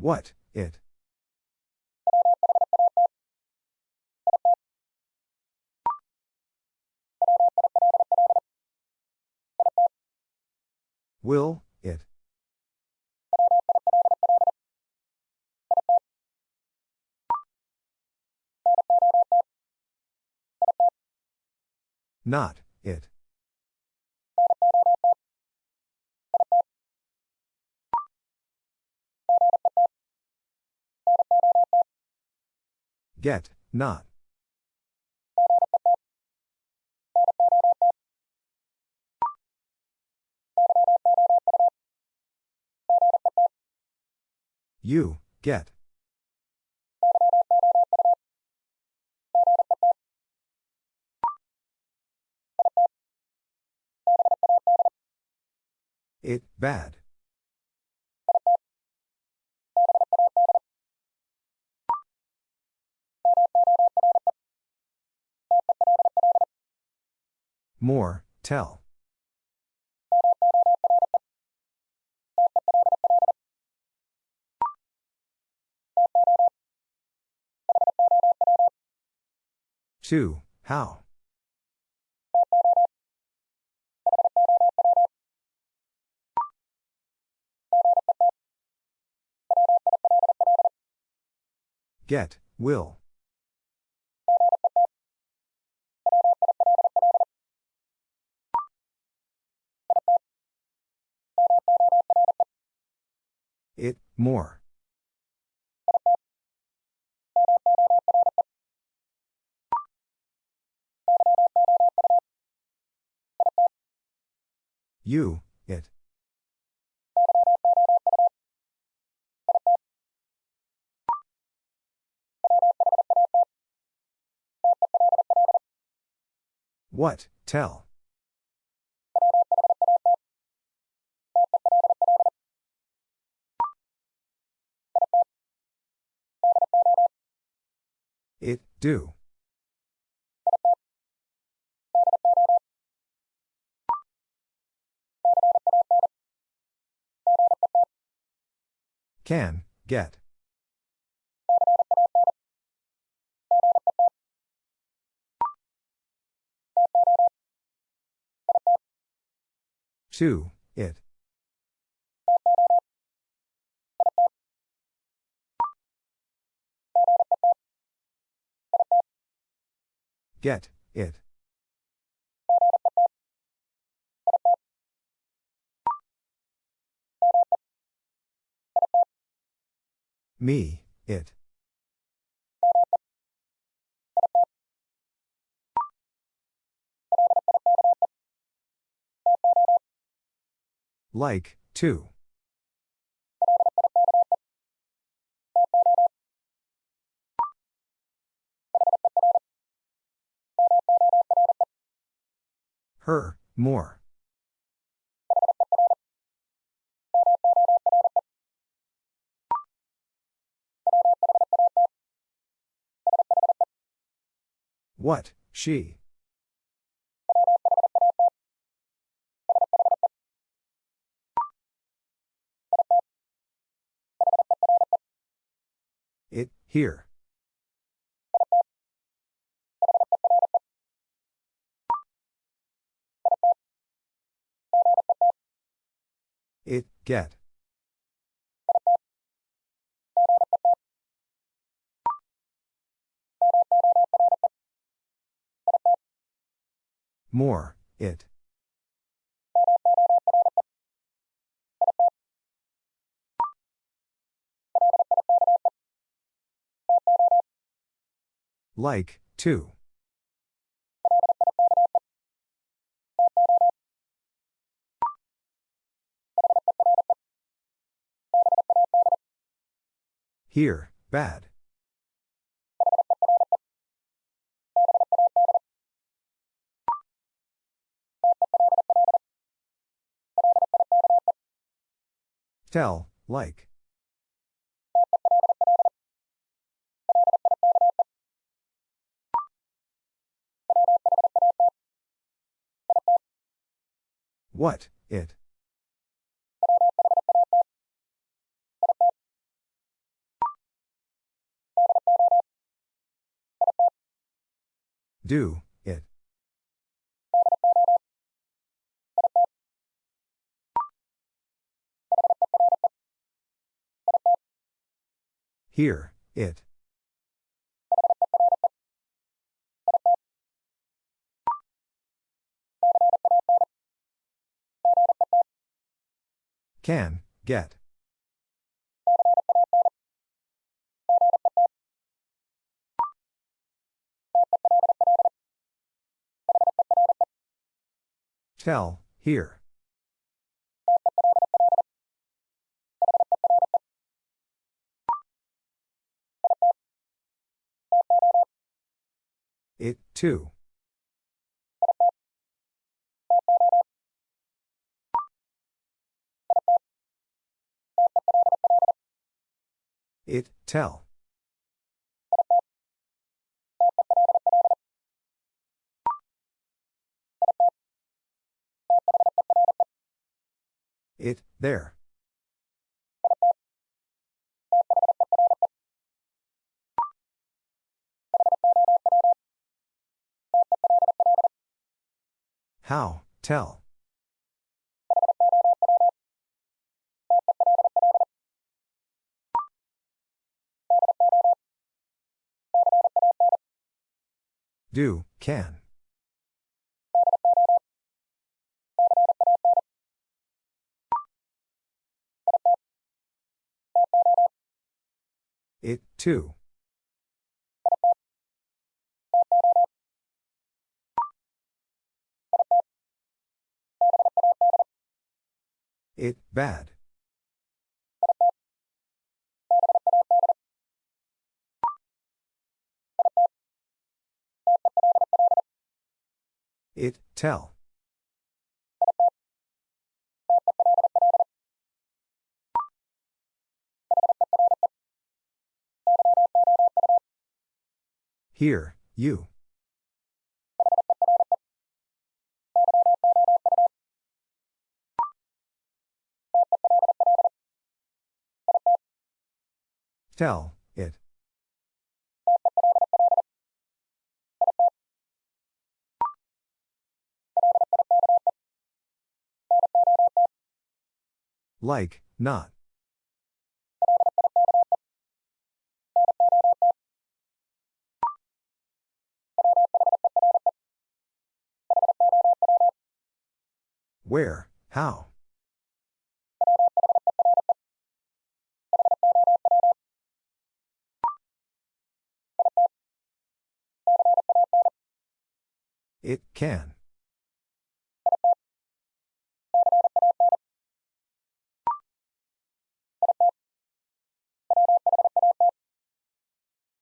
What, it? Will, it? Not, it. Get, not. You, get. It, bad. More, tell. Two, how? Get, will. More. You, it. What, tell. Do. Can, get. Two, Get, it. Me, it. Like, too. Her, more. What, she? It, here. It, get. More, it. Like, too. Here, bad. Tell, like. What, it? Do, it. Here, it. Can, get. Tell, here. It, too. It, tell. It, there. How, tell. Do, can. It, too. It, bad. It, tell. Here, you. Tell, it. Like, not. Where, how? It can.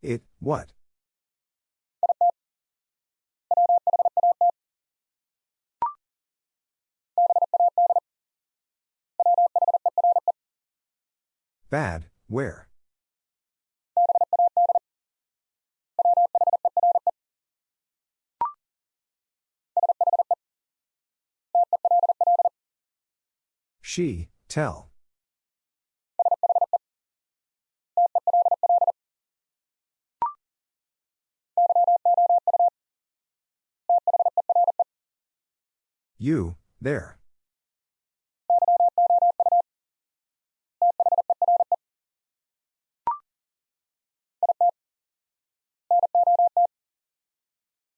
It, what? Bad, where? She, tell. You, there.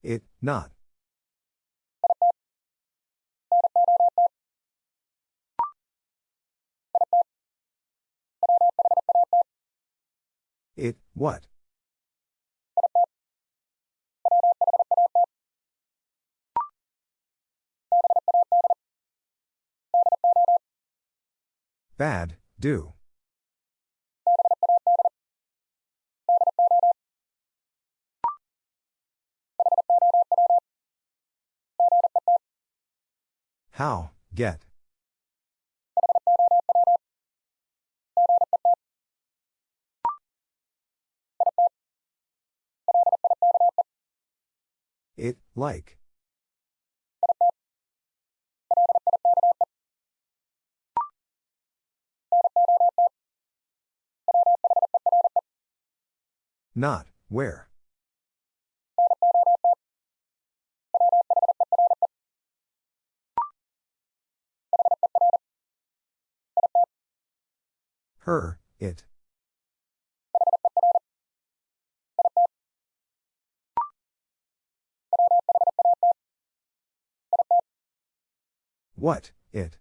It, not. It, what? Bad, do. How, get. It, like. Not, where. Her, it. What, it.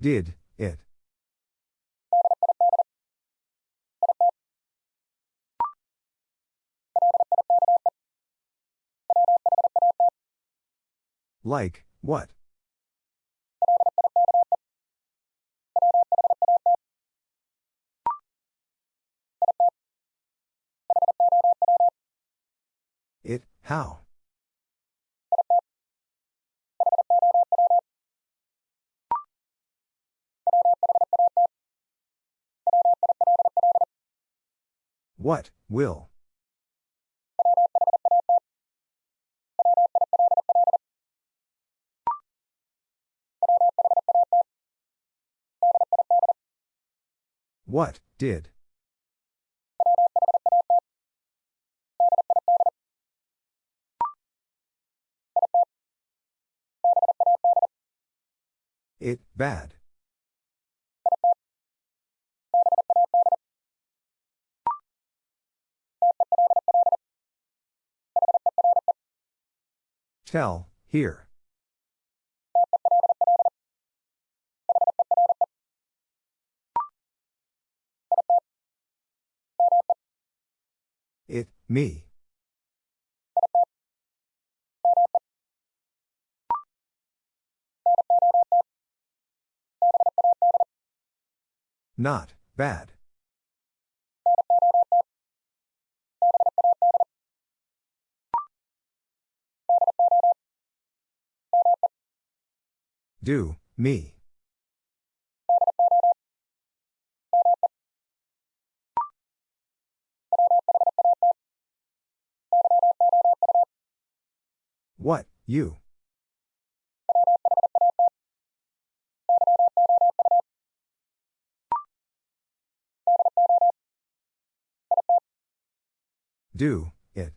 Did, it. Like, what? It, how? What, will? What, did? It, bad. Tell, here. Me. Not, bad. Do, me. What, you? Do, it.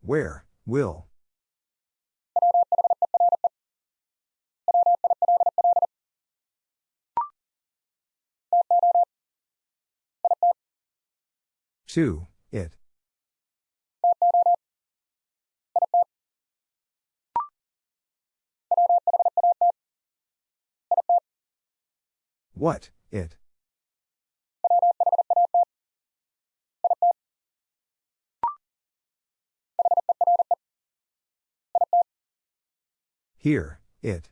Where, will? To, it. What, it. Here, it.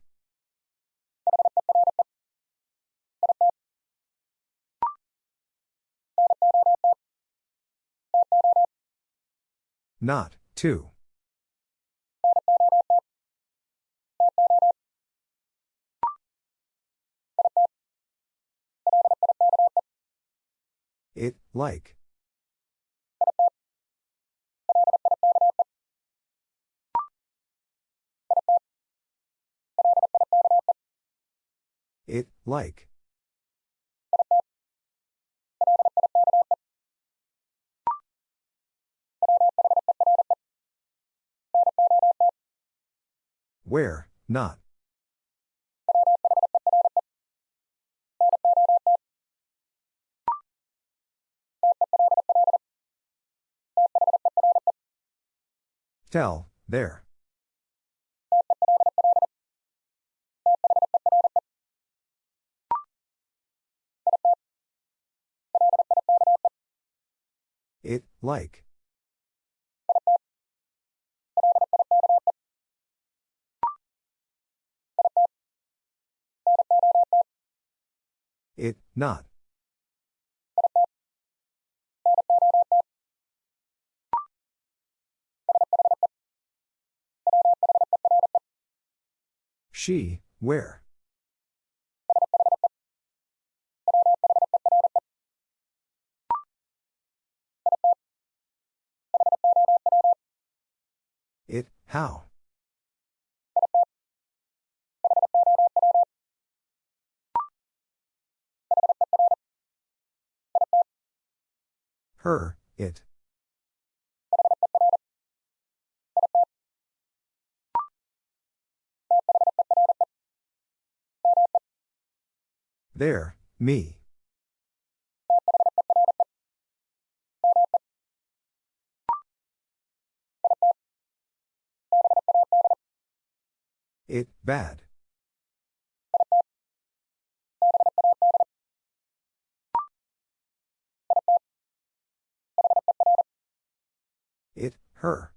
Not, to. It, like. It, like. Where, not. Tell, there. It, like. It, not. She, where? It, how? Her, it. There, me. It, bad. Her.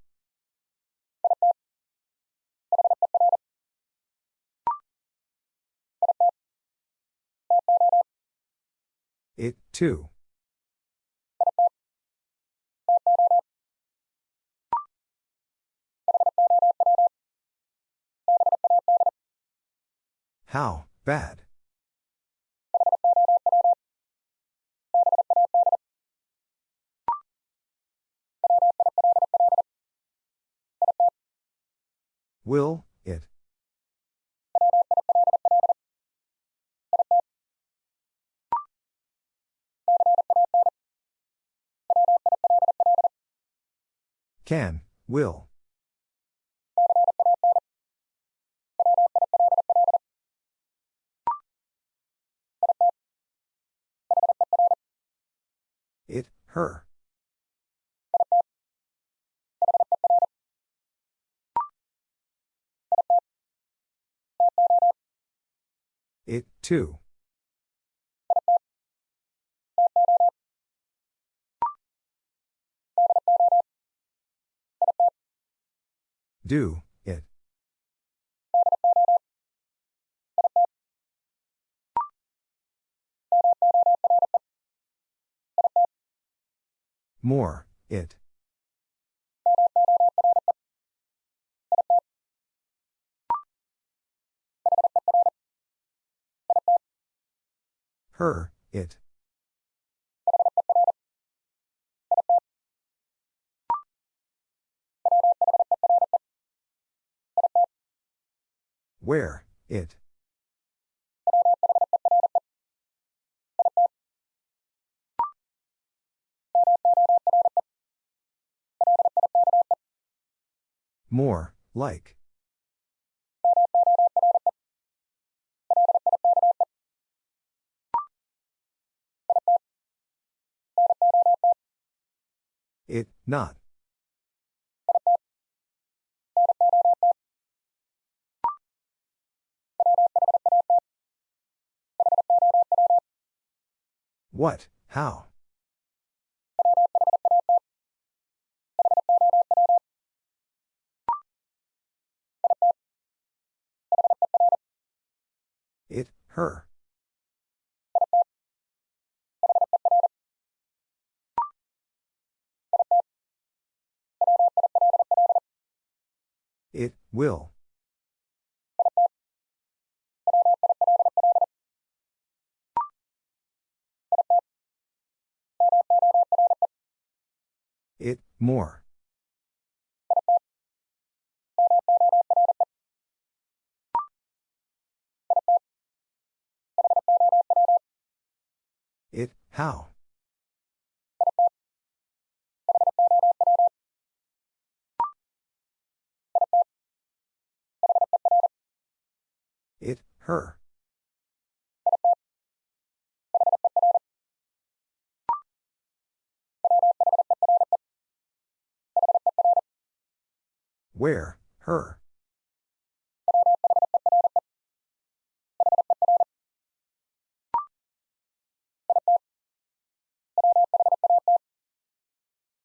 It, too. How, bad. Will, it. Can, will. It, her. It, too. Do, it. More, it. Her, it. Where, it. More, like. It, not. What, how? It, her. Will. It, more. It, how? Her. Where, her.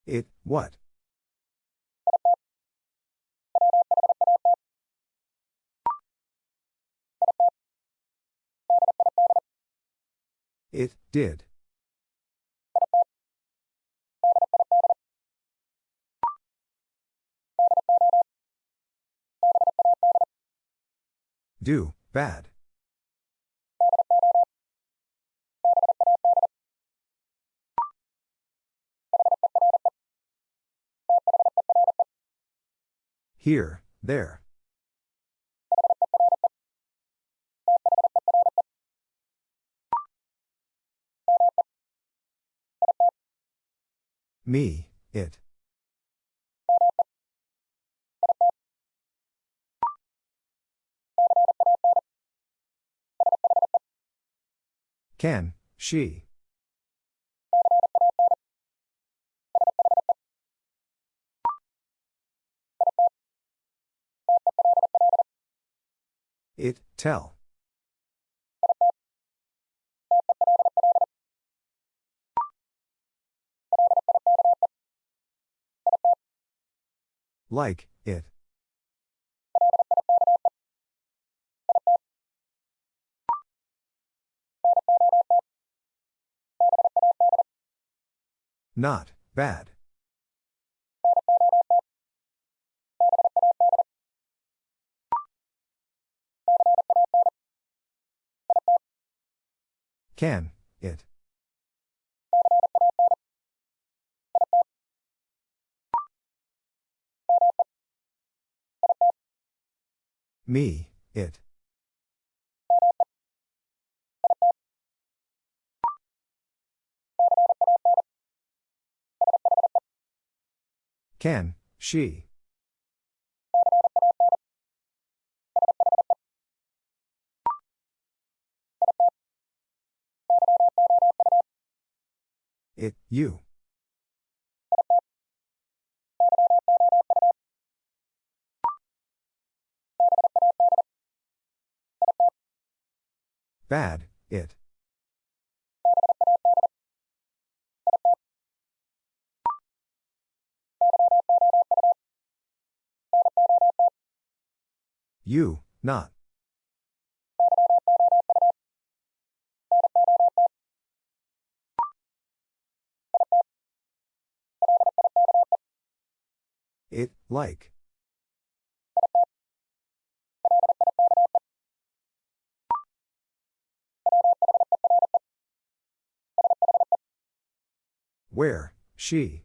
It, what? It, did. Do, bad. Here, there. Me, it. Can, she. It, tell. Like, it. Not, bad. Can, it. Me, it. Can, she. It, you. Bad, it. You, not. It, like. Where, she.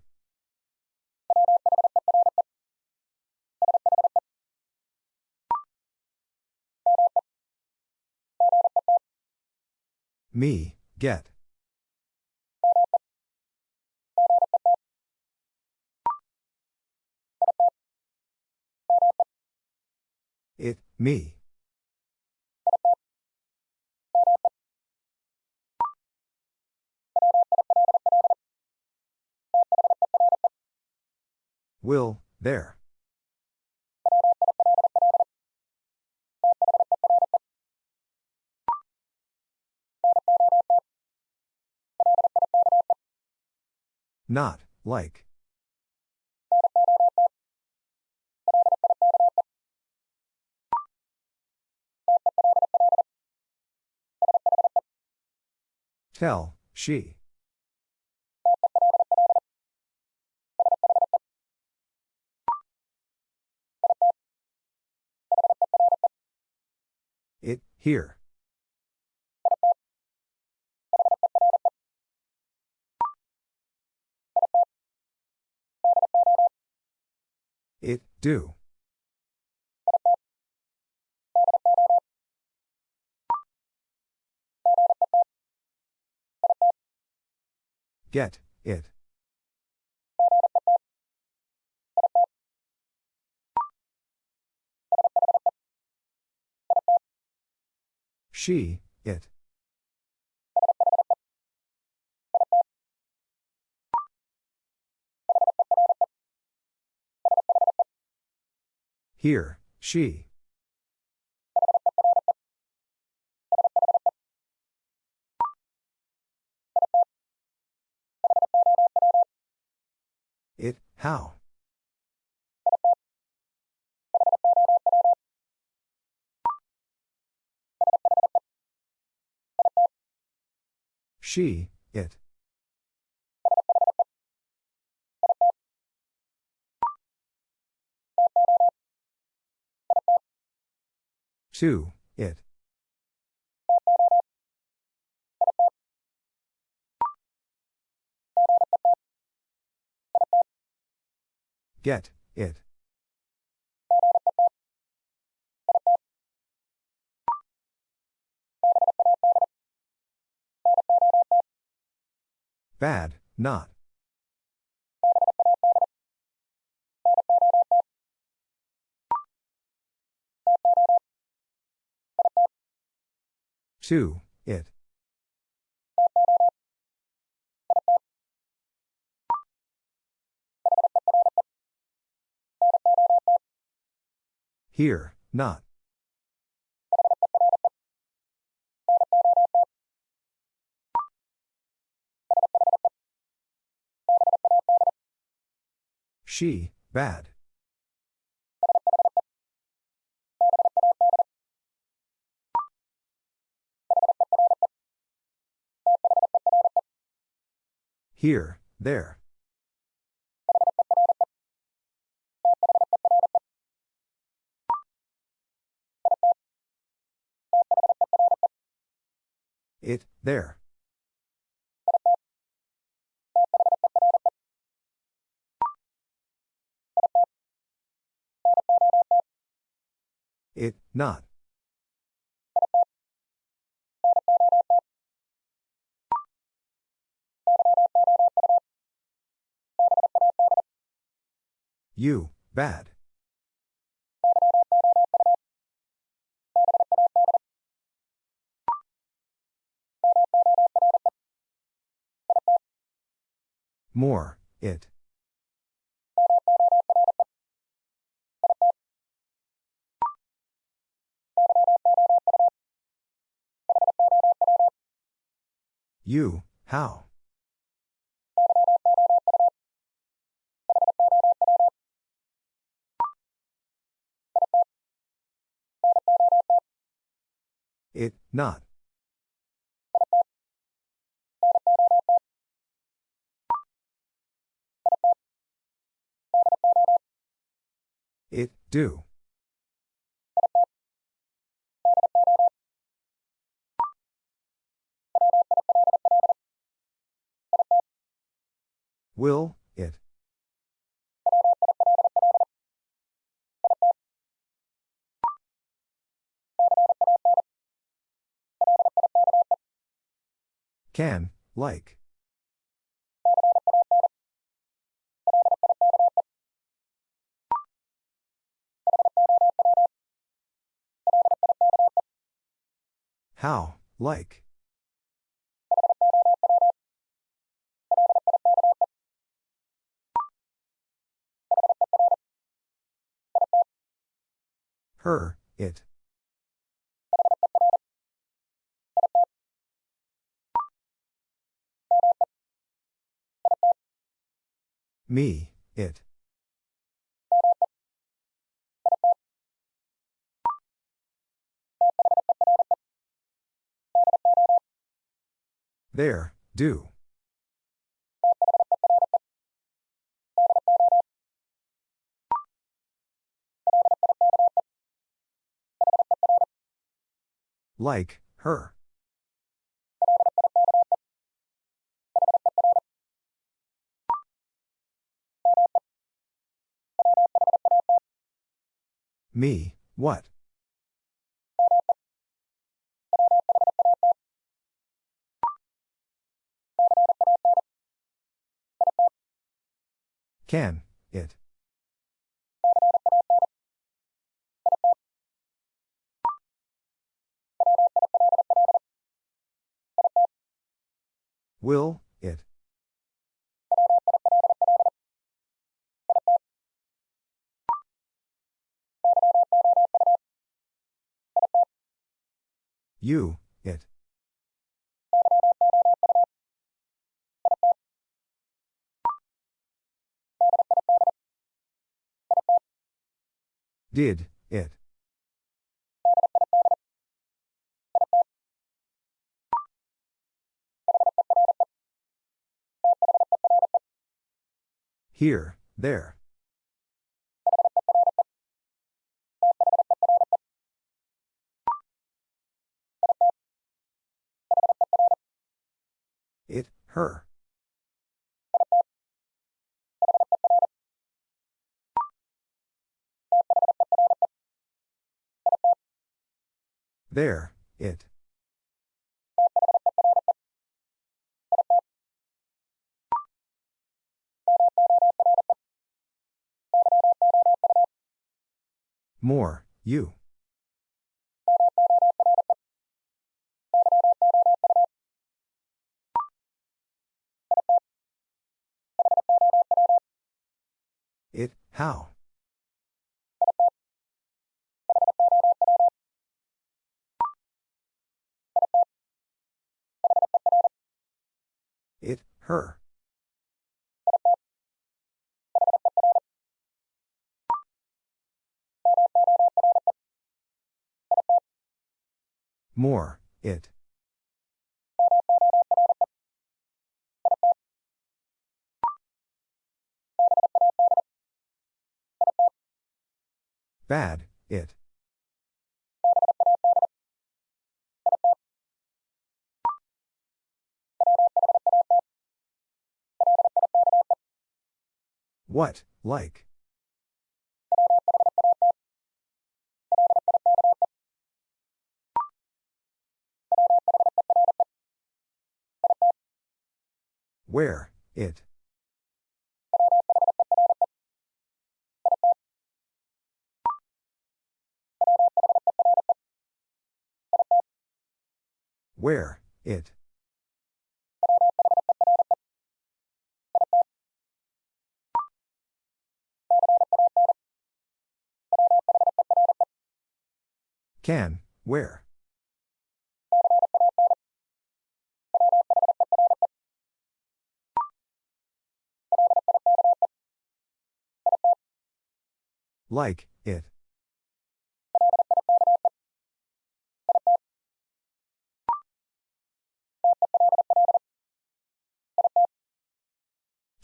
Me, get. It, me. Will, there. Not, like. Tell, she. Here. It, do. Get, it. She, it. Here, she. It, how? She, it. Two, it. Get, it. Bad, not. Two, it. Here, not. She, bad. Here, there. It, there. It, not. You, bad. More, it. You, how? It, not. It, do. Will, it. Can, like. How, like. Her, it. Me, it. There, do. Like, her. Me, what? Can, it. Will, it. You, it. Did, it. Here, there. It, her. There, it. More, you. It, how? It, her. More, it. Bad, it. What, like? Where, it. Where, it. Can, where? Like, it.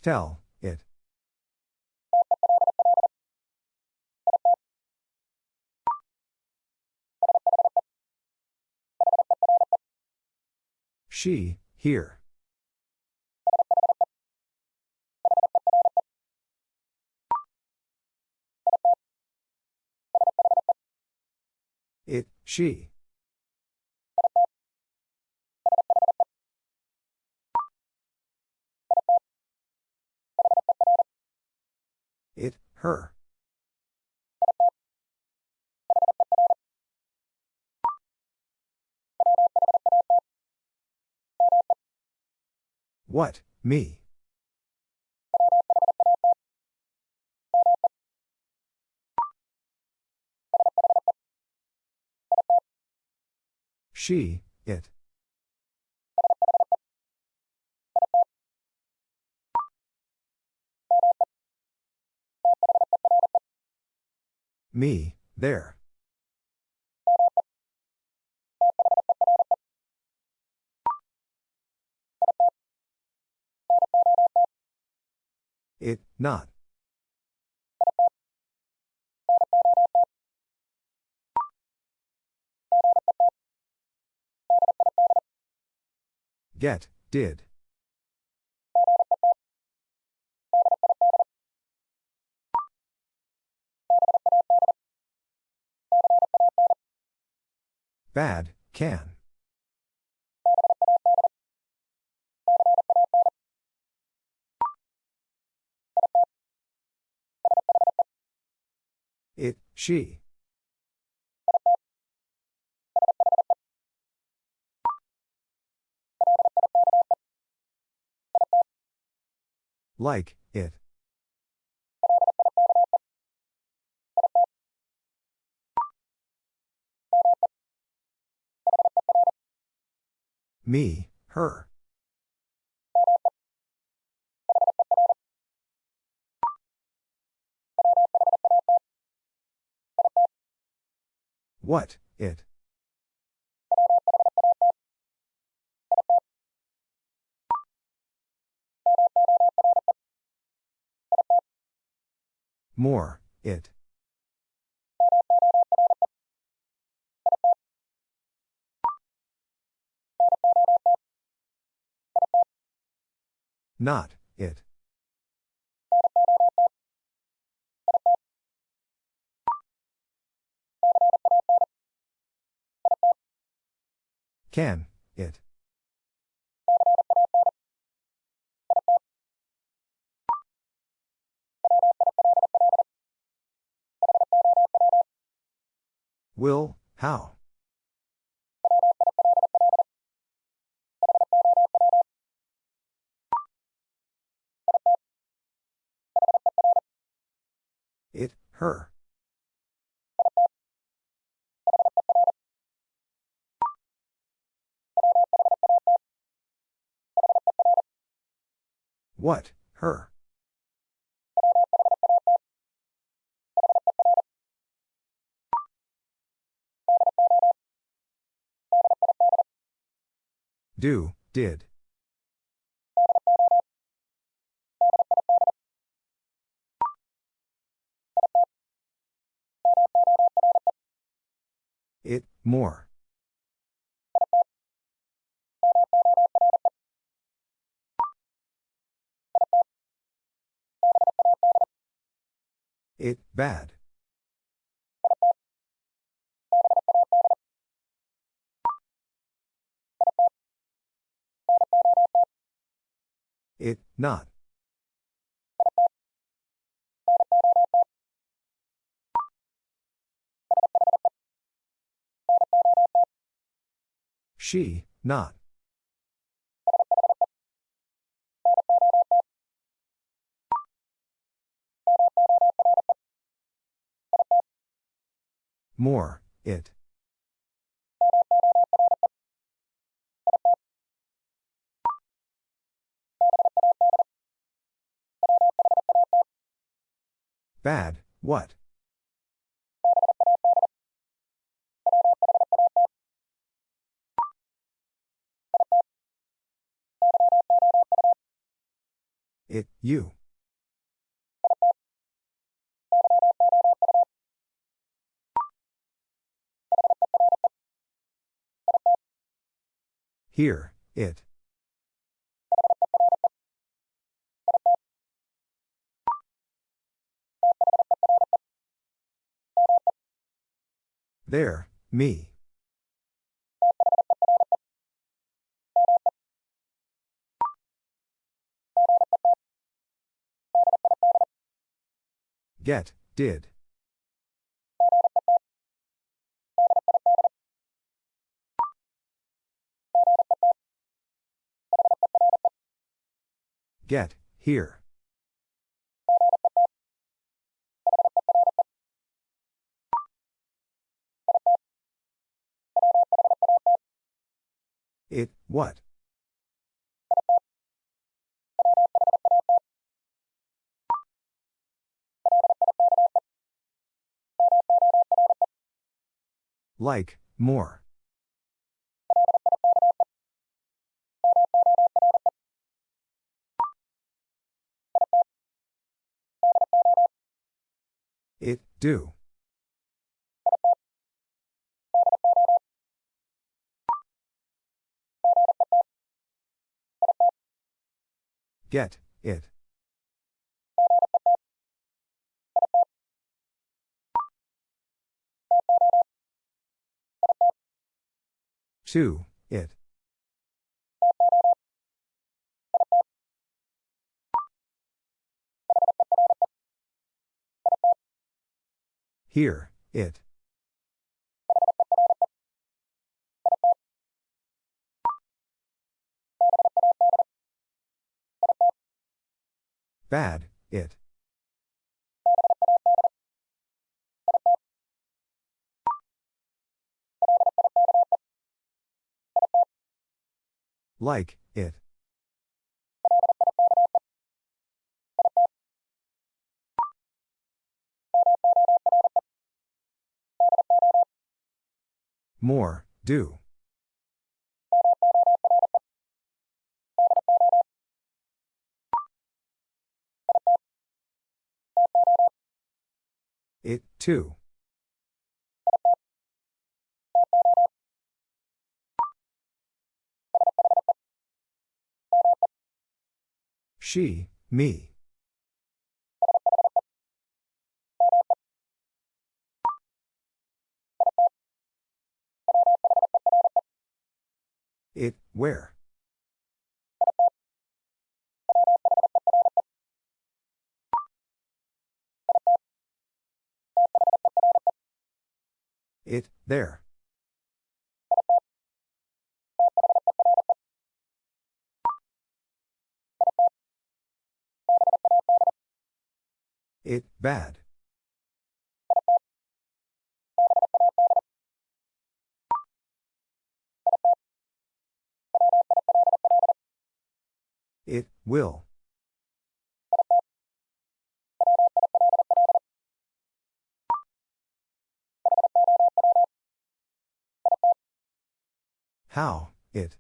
Tell, it. She, here. She. It, her. What, me? She, it. Me, there. It, not. Get, did. Bad, can. It, she. Like, it. Me, her. What, it. More, it. Not, it. Can, it. Will, how? It, her. What, her. Do, did. It, more. It, bad. It, not. She, not. More, it. Bad, what? It, you. Here, it. There, me. Get, did. Get, here. What? Like, more. It, do. Get, it. Two, it. Here, it. Bad, it. Like, it. More, do. It, too. She, me. It, where? It, there. It, bad. It, will. How, it.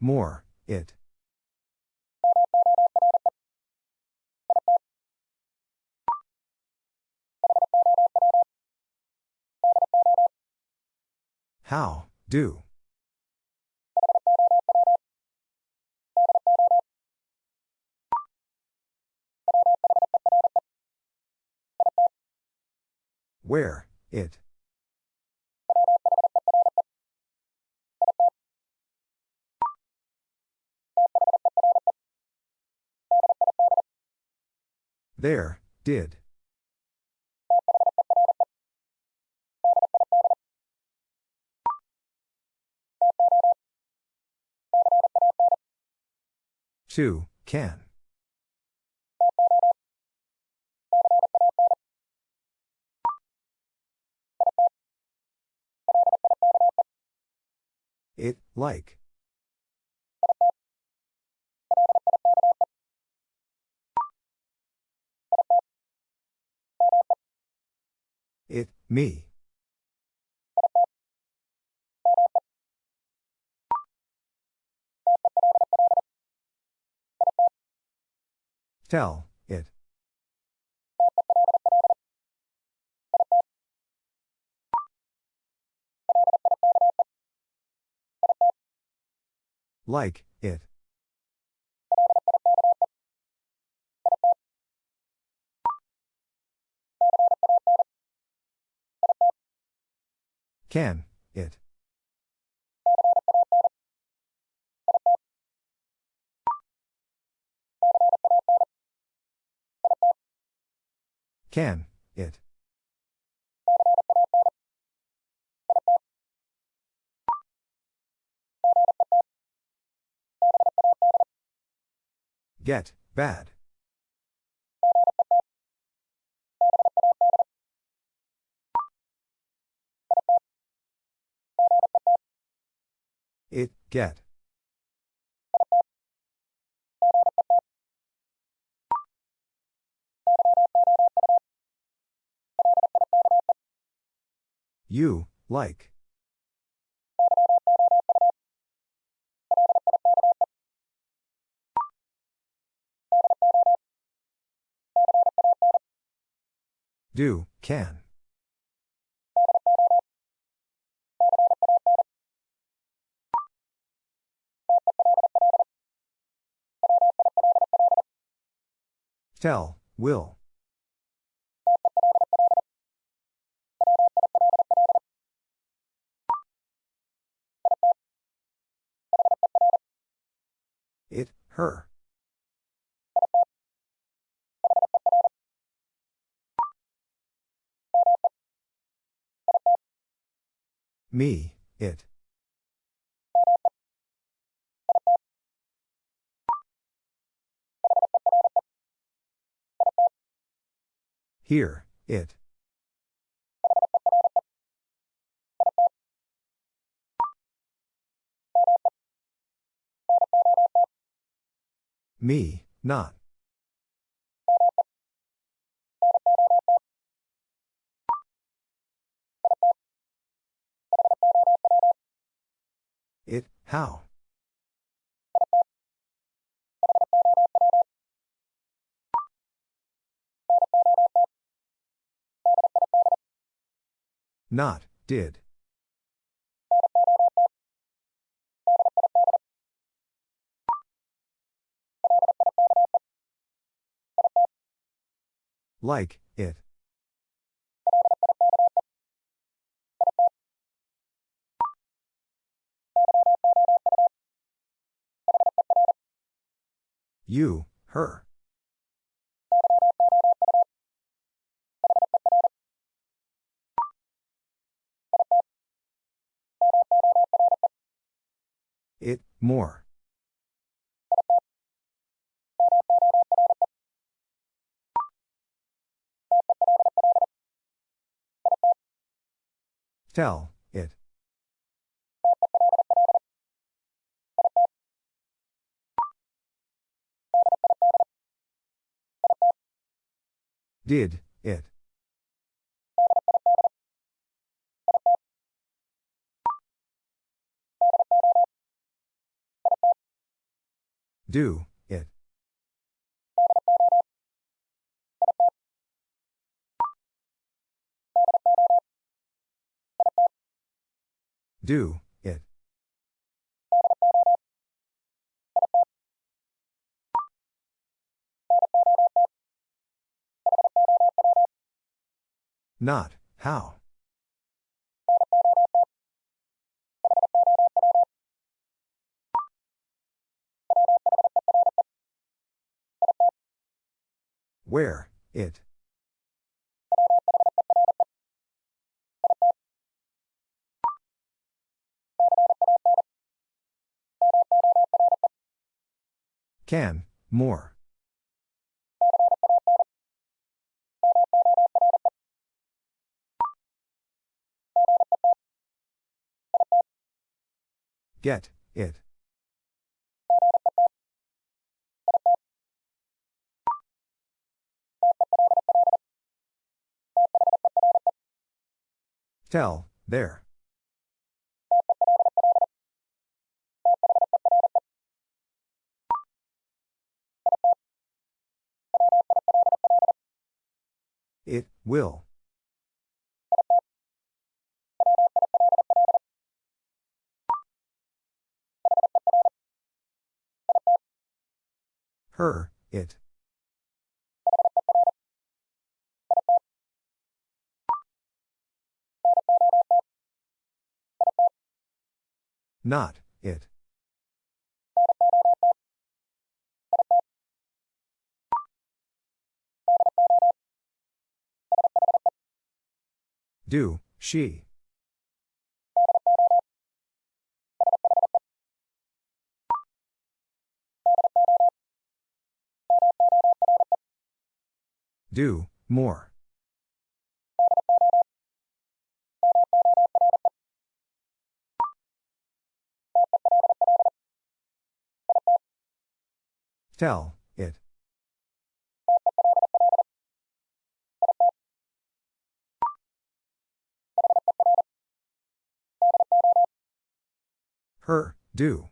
More, it. How, do. Where, it. There, did. Two, can. Like. It, me. Tell, Like, it. Can, it. Can, it. Get, bad. It, get. You, like. Do, can. Tell, will. It, her. Me, it. Here, it. Me, not. It, how? Not, did. Like, You, her. It, more. Tell, Did, it. Do, it. Do, Not, how. Where, it. Can, more. Get, it. Tell, there. It, will. Her, it. Not, it. Do, she. Do, more. Tell, it. Her, do.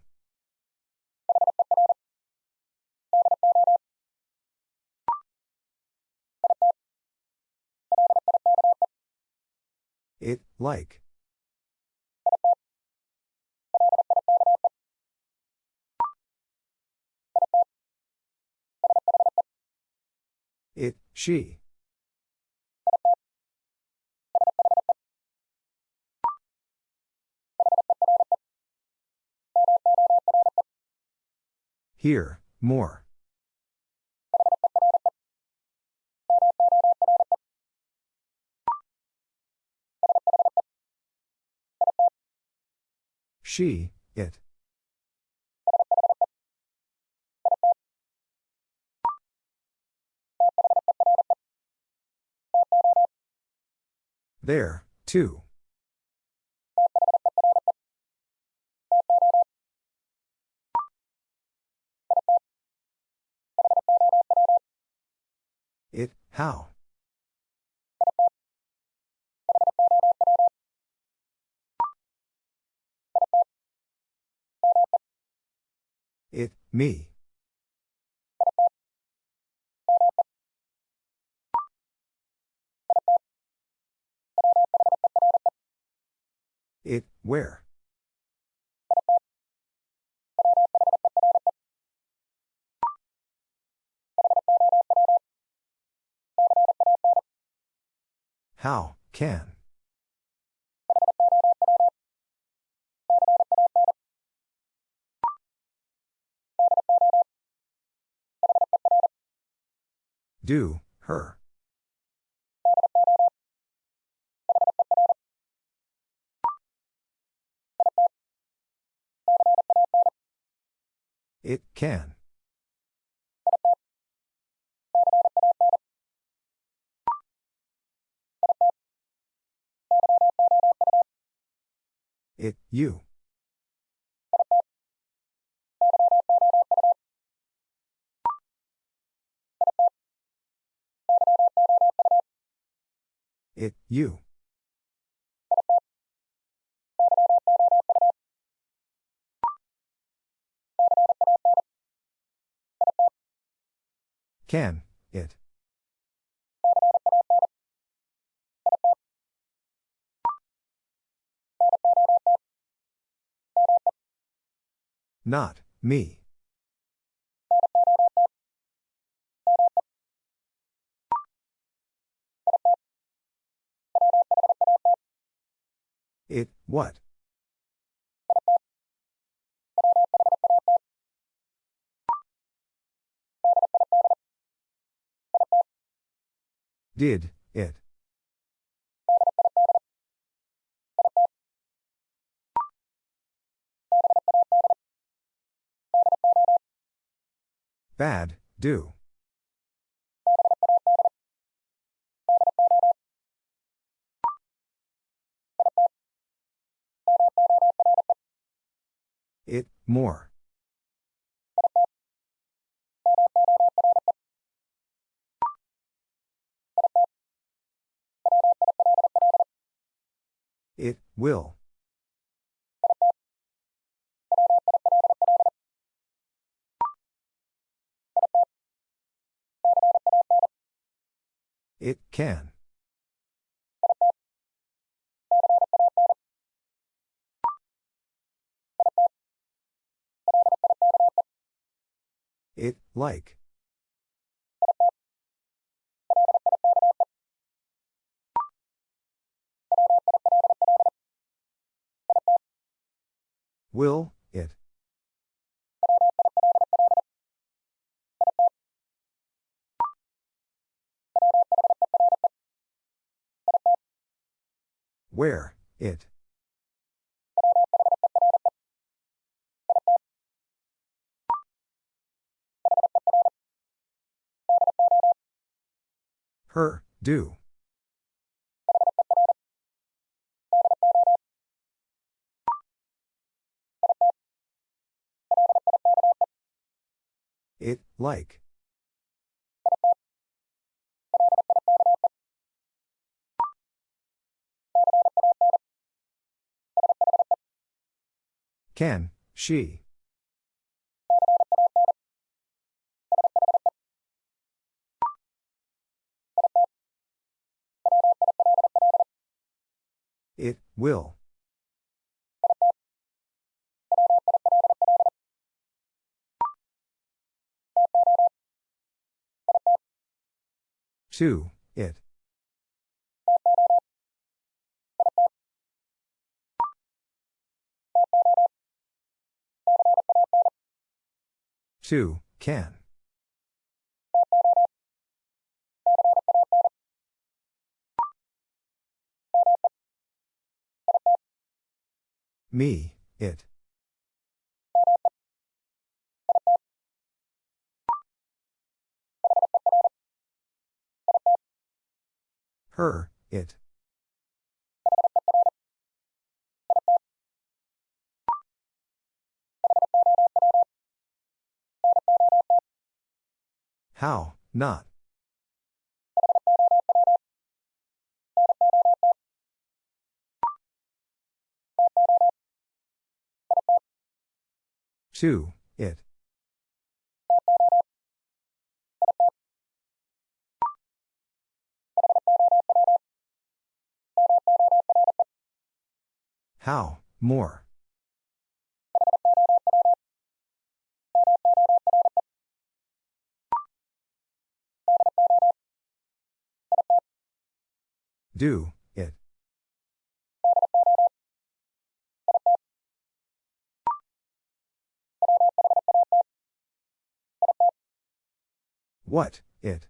It, like. It, she. Here, more. She, it. There, too. It, how? Me. It, where? How, can? Do, her. It, can. It, you. It, you. Can, it. Not, me. What? Did, it. Bad, do. It, more. It, will. It, can. Like. Will, it. Where, it. Her, do. It, like. Can, she. Will. Two, it. Two, can. Me, it. Her, it. How, not. Two, it. How, more. Do, What, it.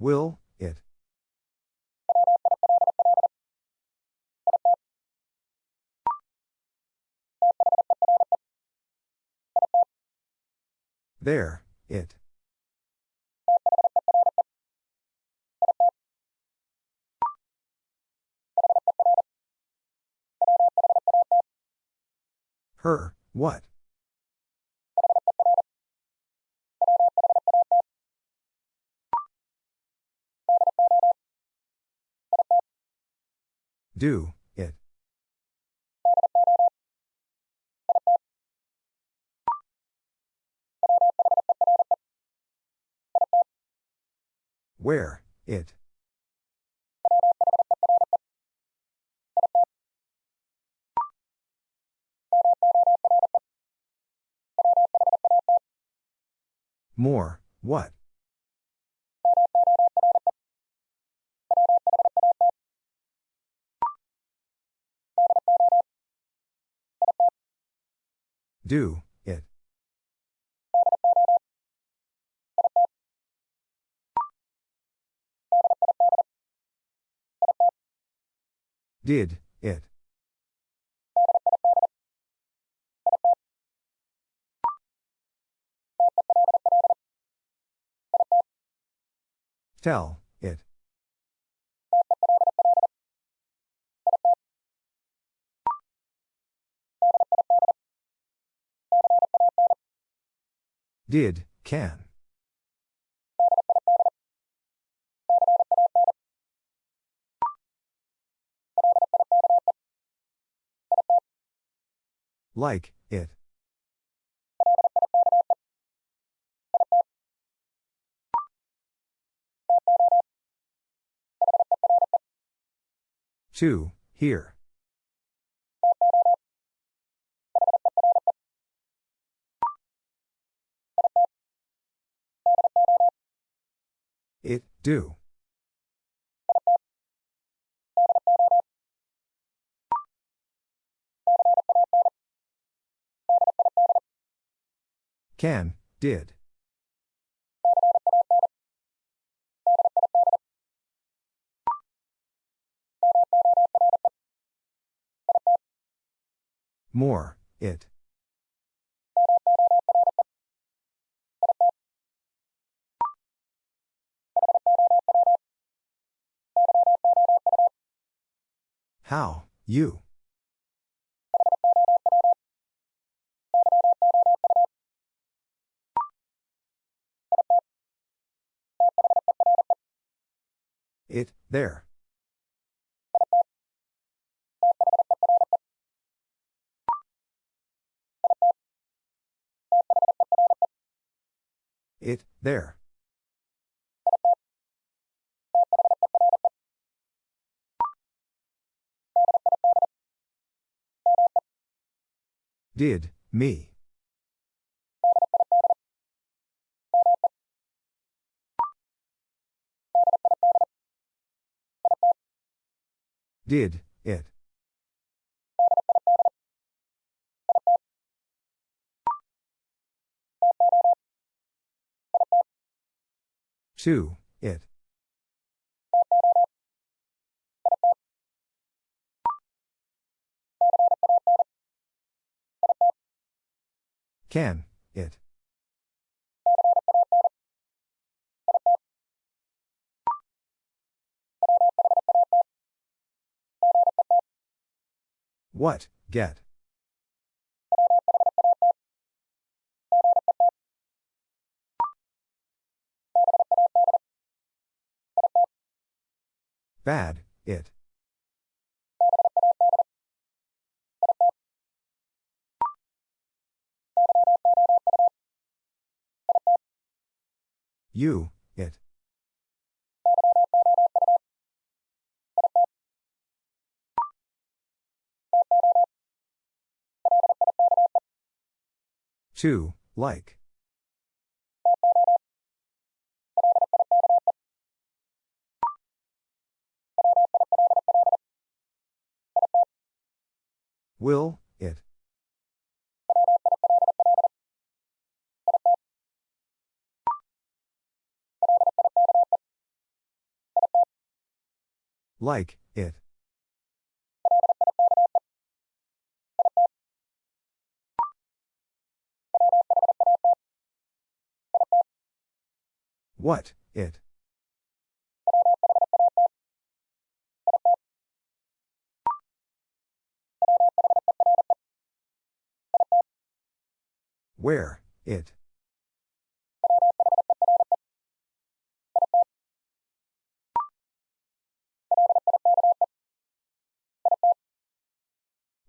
Will, it. There, it. Her, what? Do, it. Where, it. More, what? Do, it. Did, Tell, it. Did, can. Like, it. Two, here. It, do. Can, did. More, it. How, you. It, there. It, there. Did, me. Did, it. Two, it. Can, it. What, get. Bad, it. You, it. Two, like. Will, it. Like, it. What, it. Where, it.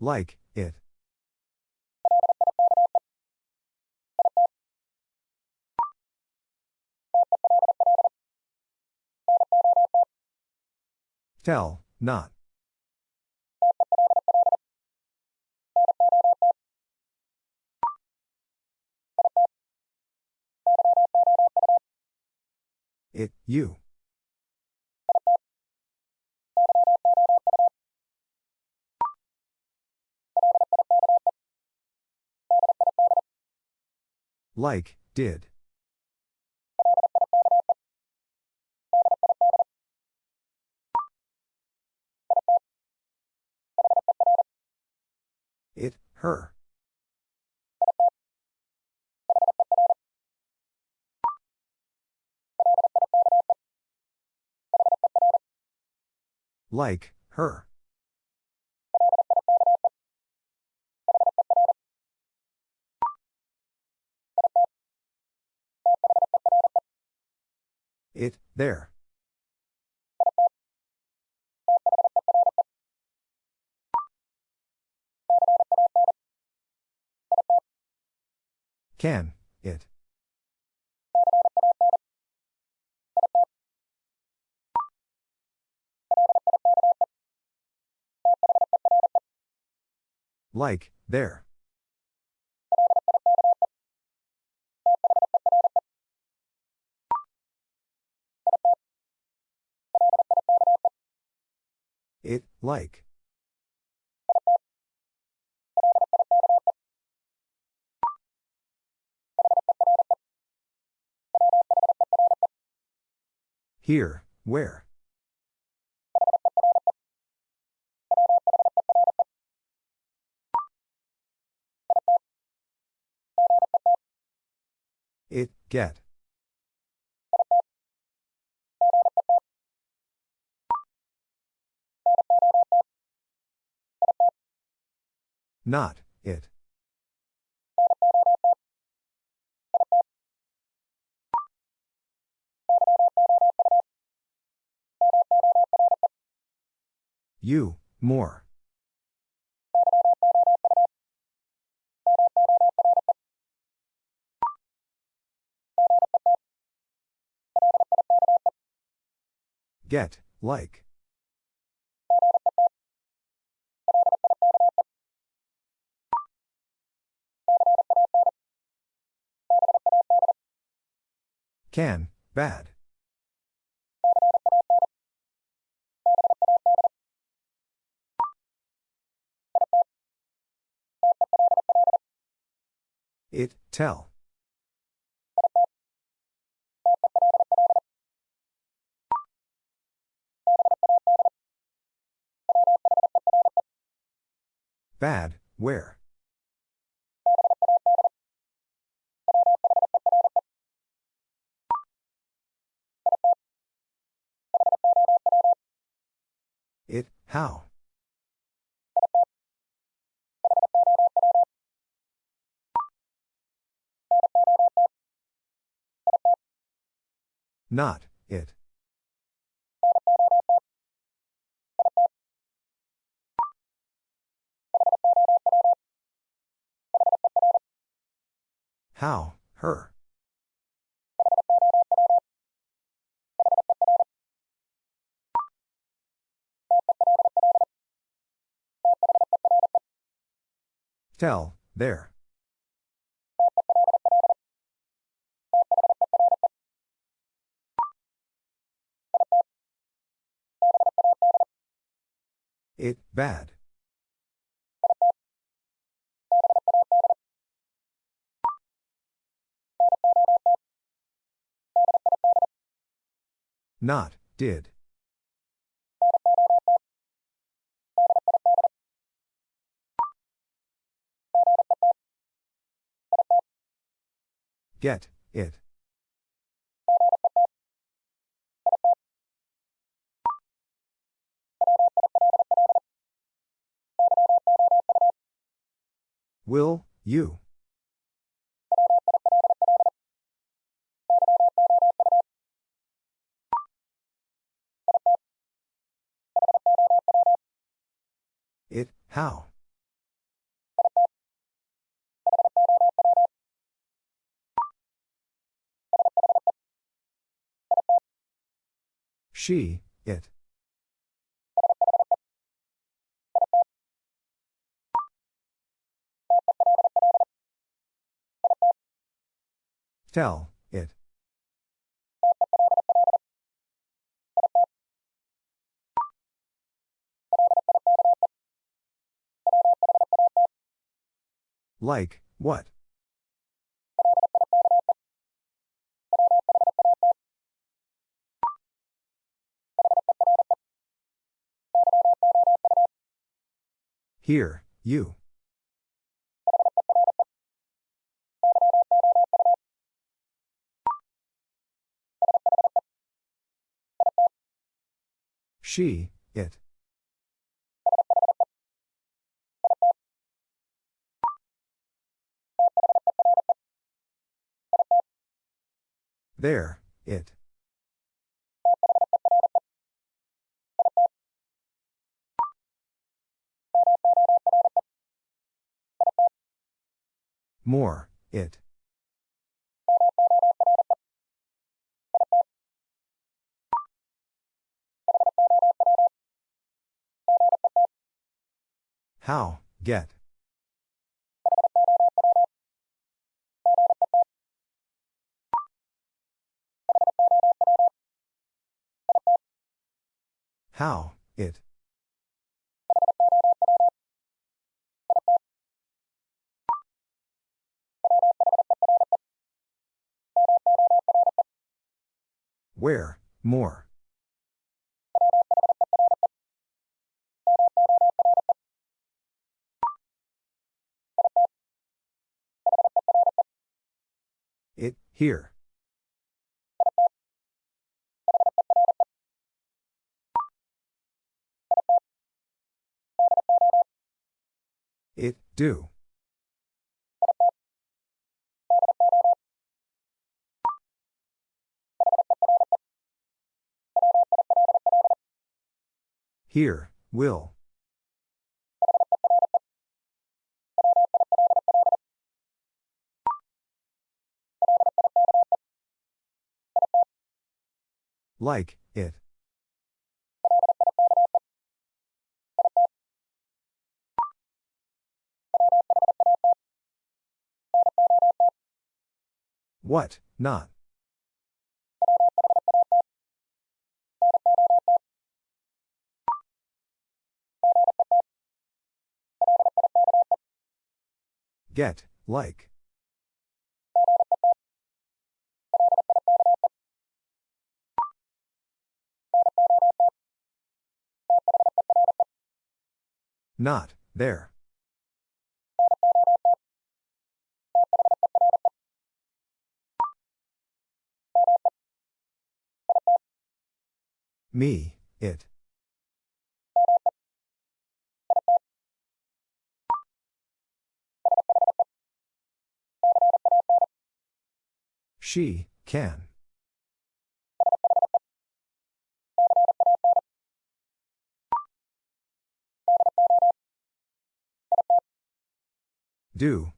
Like, it. Tell, not. It, you. Like, did. It, her. Like, her. It, there. Can, Like, there. It, like. Here, where? Get. Not, it. You, more. Get, like. Can, bad. It, tell. Bad, where? It, how? Not, How, her. Tell, there. It, bad. Not, did. Get, it. Will, you. It, how? She, it. Tell, it. Like, what? Here, you. She, it. There, it. More, it. How, get. How, it. Where, more. It, here. Do. Here, will. Like, What, not. Get, like. Not, there. Me, it. She, can. Do,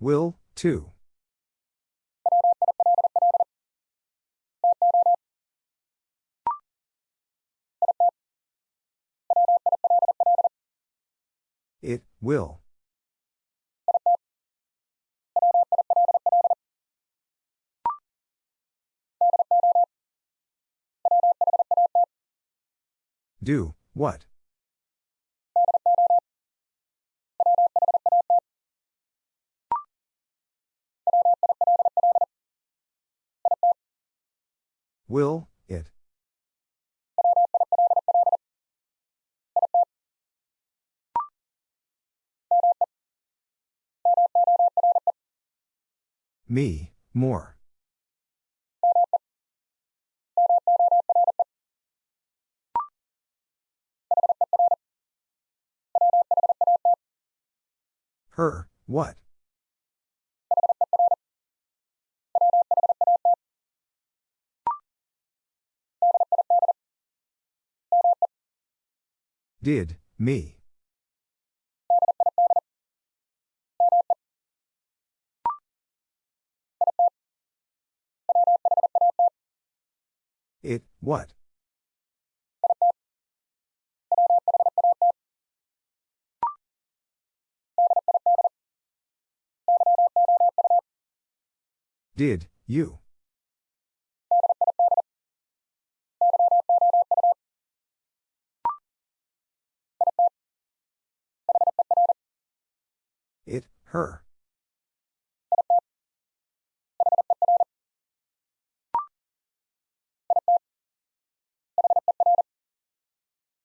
Will, too. It, will. Do, what? Will, it. Me, more. Her, what? Did, me. It, what? Did, you. Her.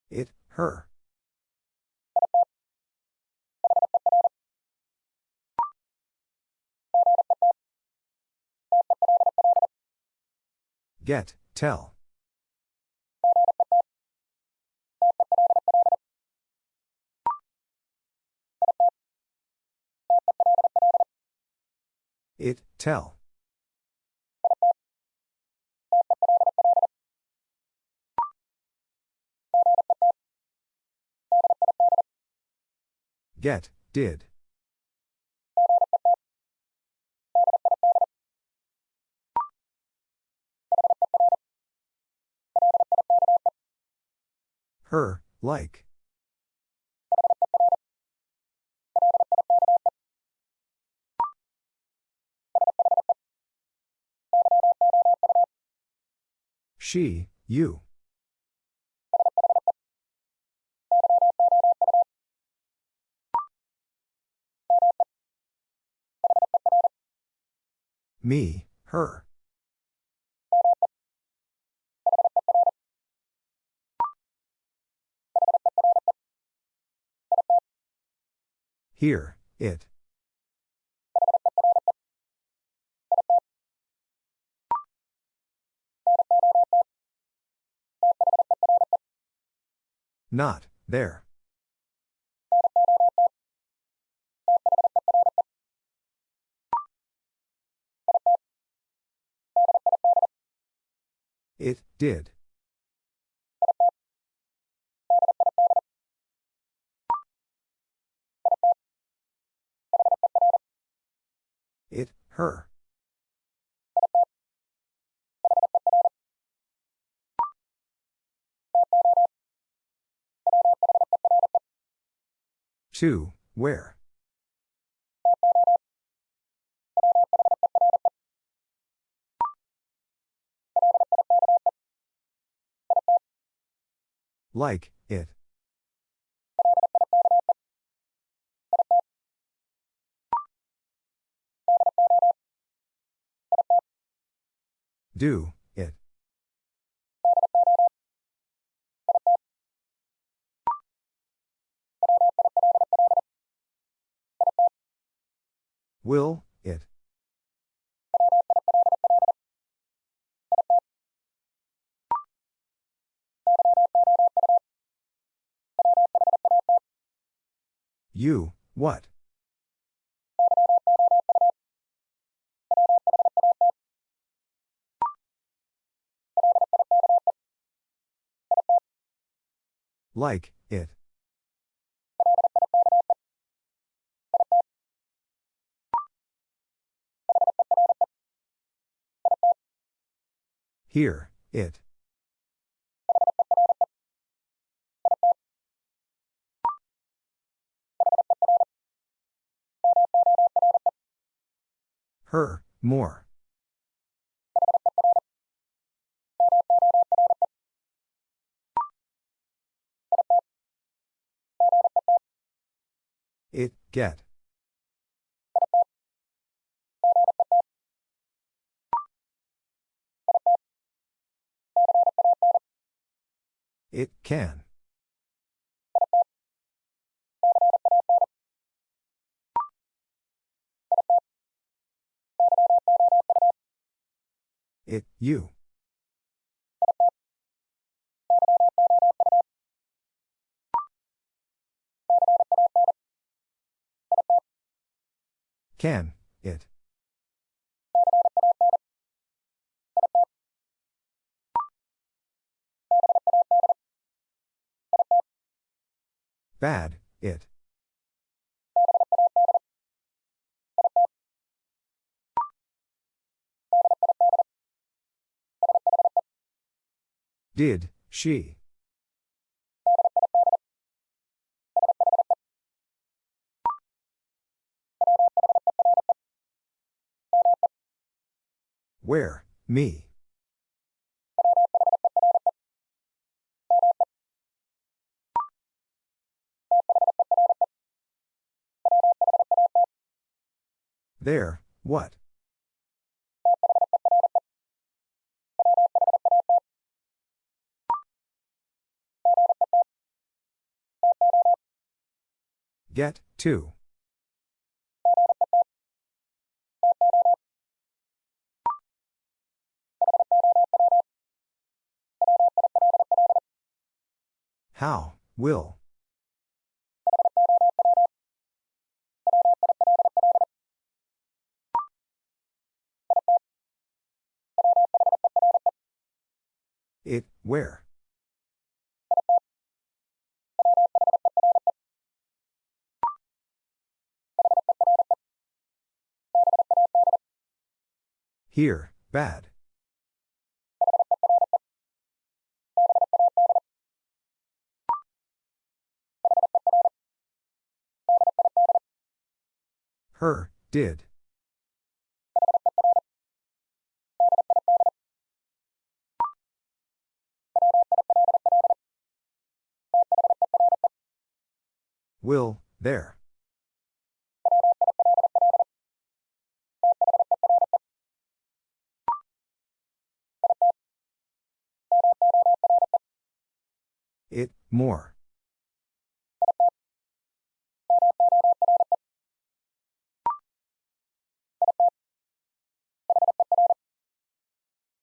It, her. Get, tell. It, tell. Get, did. Her, like. She, you. Me, her. Here, it. Not, there. It, did. It, her. Two, where? Like, it. Do, Will, it. You, what? Like, it. Here, it. Her, more. It, get. It, can. It, you. Can, Bad, it. Did, she. Where, me. There, what? Get, to. How, will. It, where? Here, bad. Her, did. Will, there. It, more.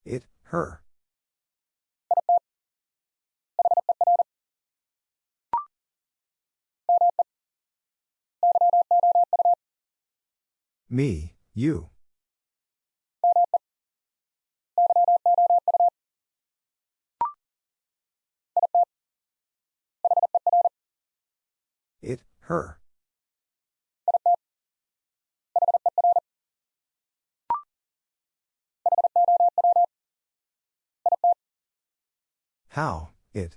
It, her. Me, you. It, her. How, it.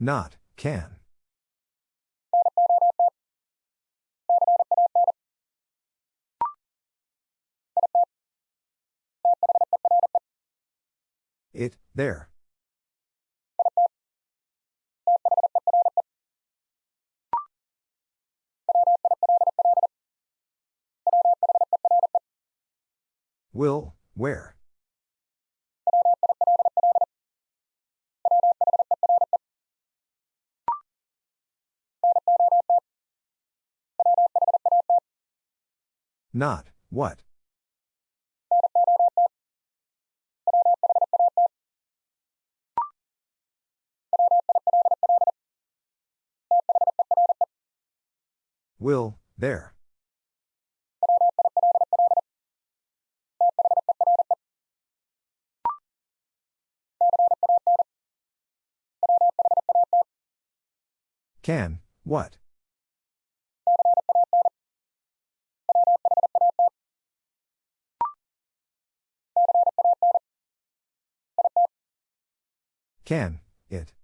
Not, can. It, there. Will, where? Not, what? Will, there. Can, what? Can, it.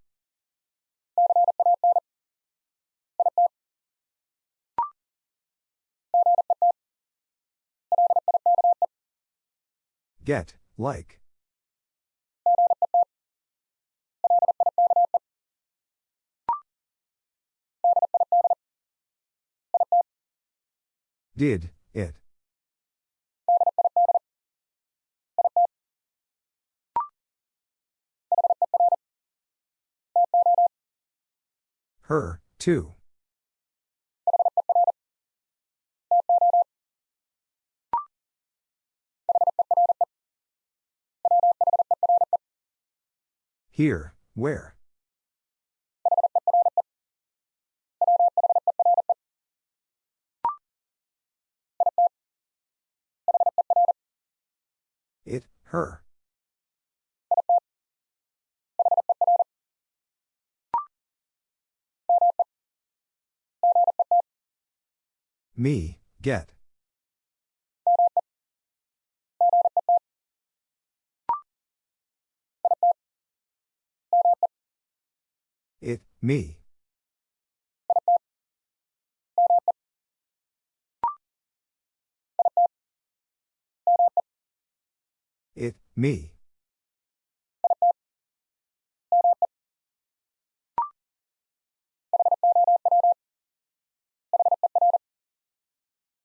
Get, like. Did, Her, too. here, where. It, her. Me, get. It, me. It, me.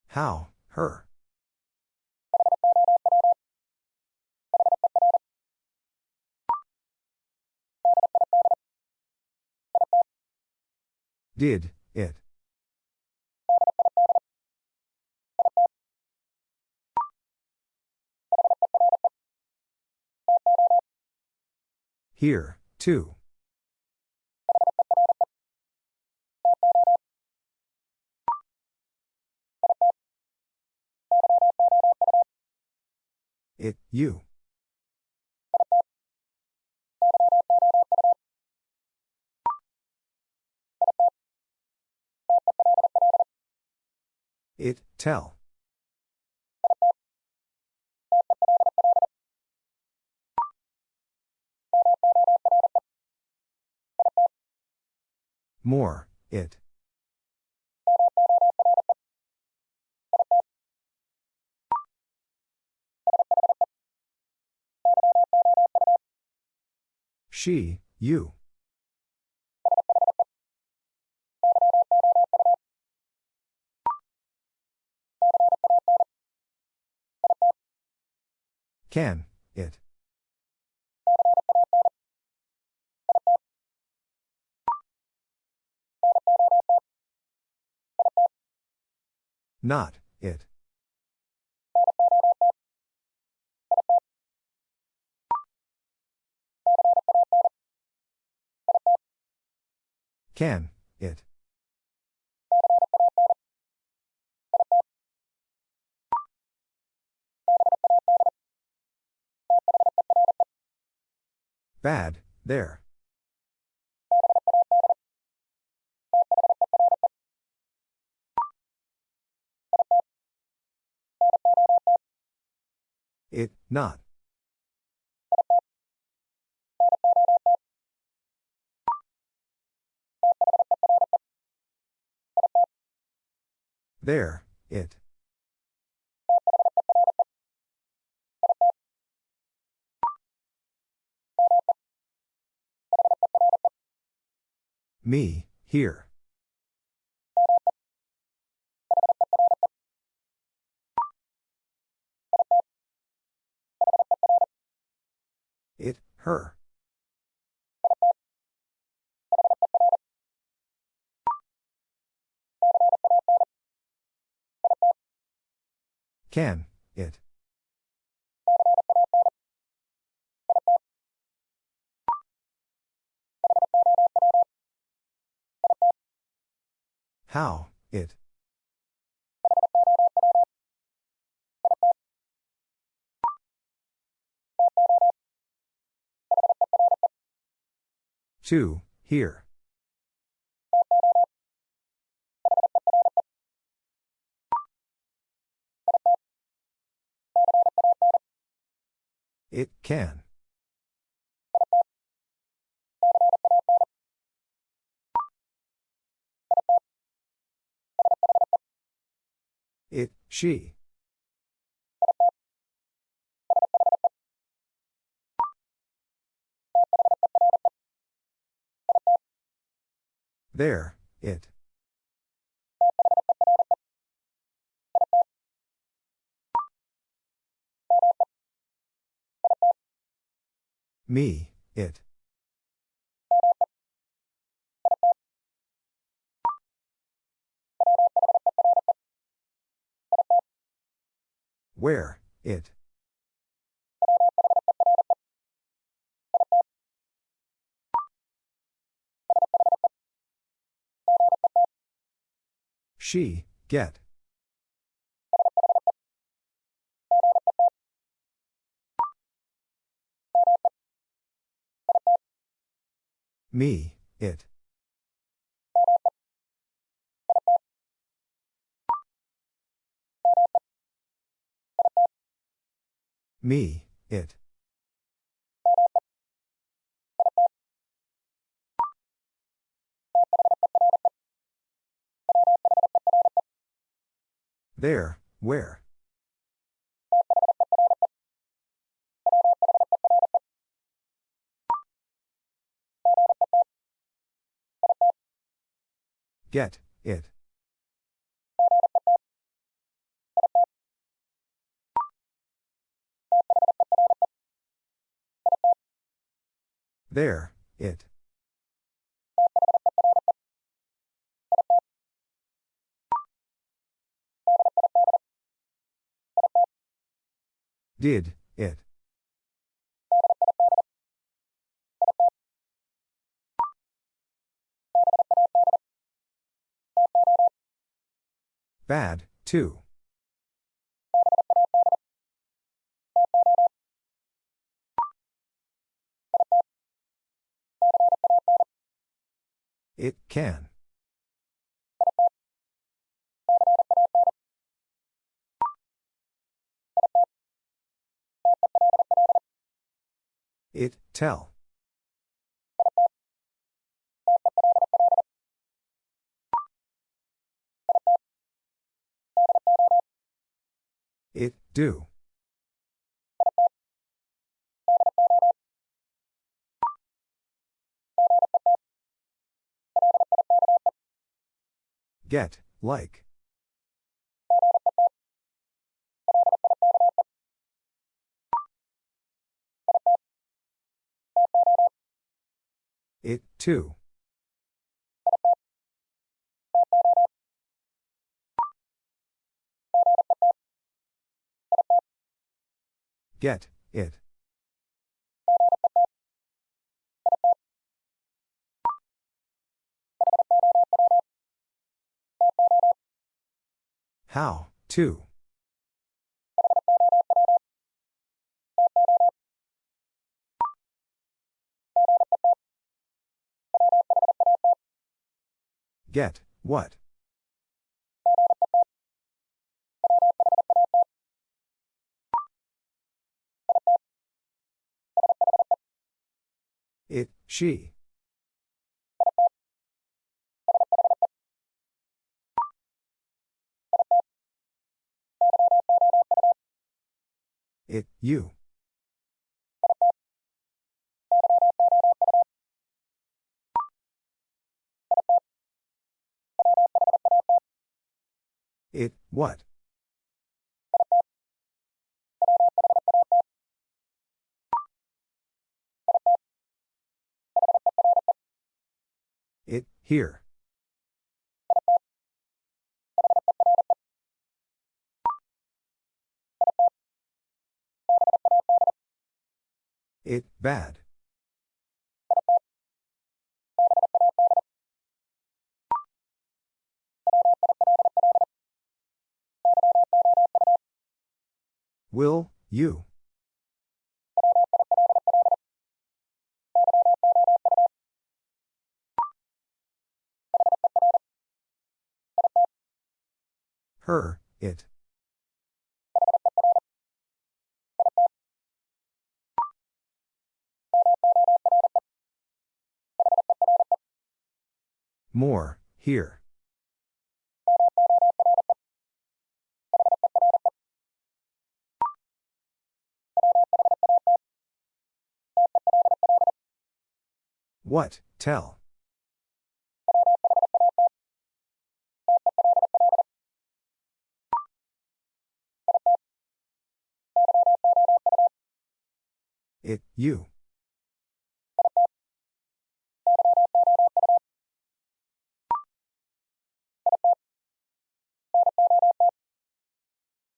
How, her. Did, it. Here, too. It, you. It, tell. More, it. She, you. Can, it. Not, it. Can, it. Bad, there. It, not. There, it. Me, here. It, her. Can, it. How, it. Two, here. It can. It, she. There, it. Me, it. Where, it. She, get. Me, it. Me, it. There, where? Get, it. There, it. Did, it. Bad, too. It can. It, tell. Do. Get, like. It, too. Get, it. How, too. Get, what? She. It, you. It, what? Here. It, bad. Will, you. Her, it. More, here. What, tell. It, you.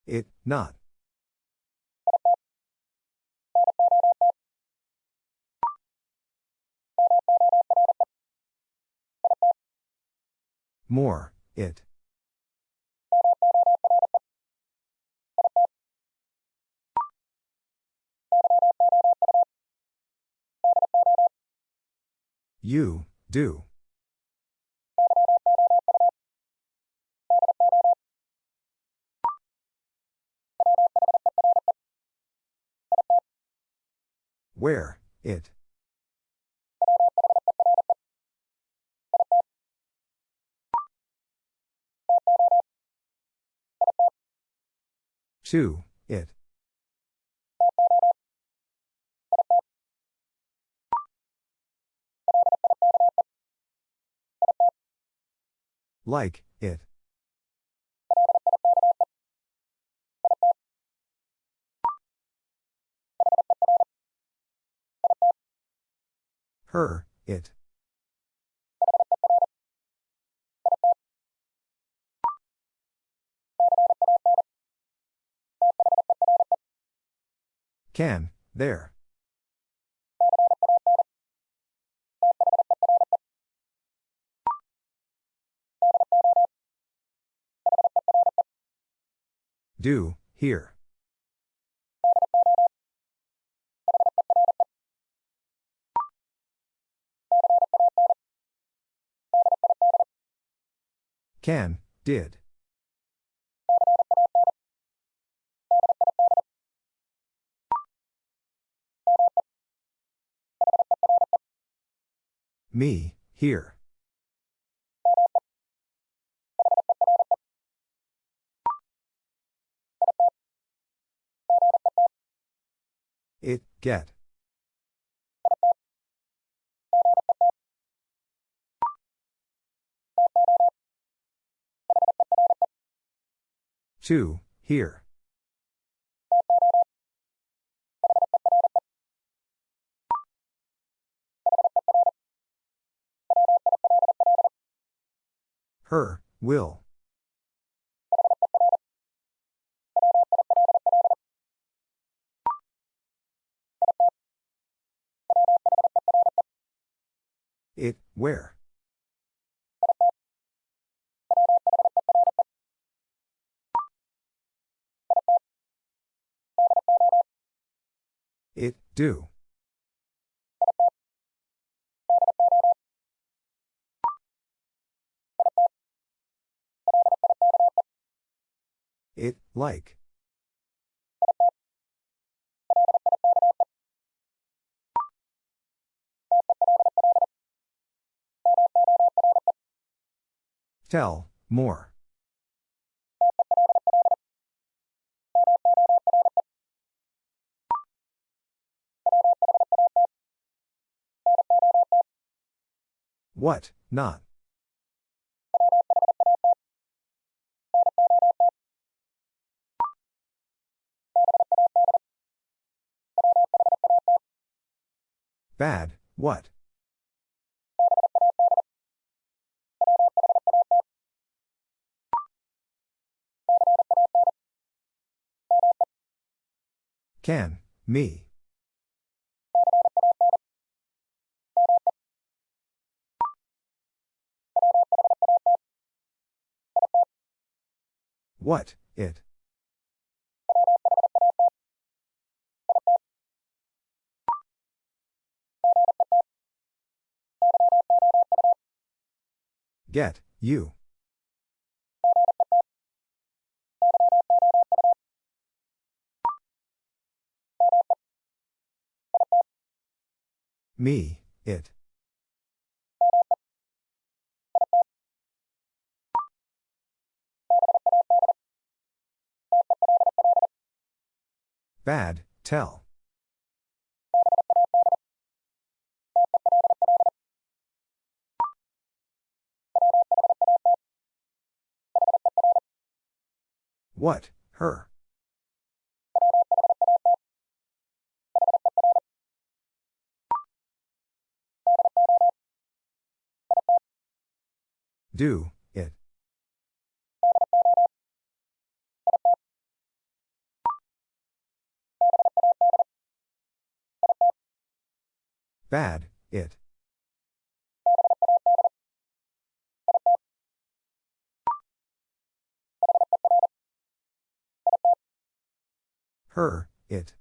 It, not. More, it. You, do. Where, it. Two, it. Like, it. Her, it. Can, there. Do, here. Can, did. Me, here. Get. To, here. Her, will. Where? It, do. It, like. Tell, more. What, not. Bad, what? Can, me. What, it. Get, you. Me, it. Bad, tell. What, her? Do, it. Bad, it. Her, it.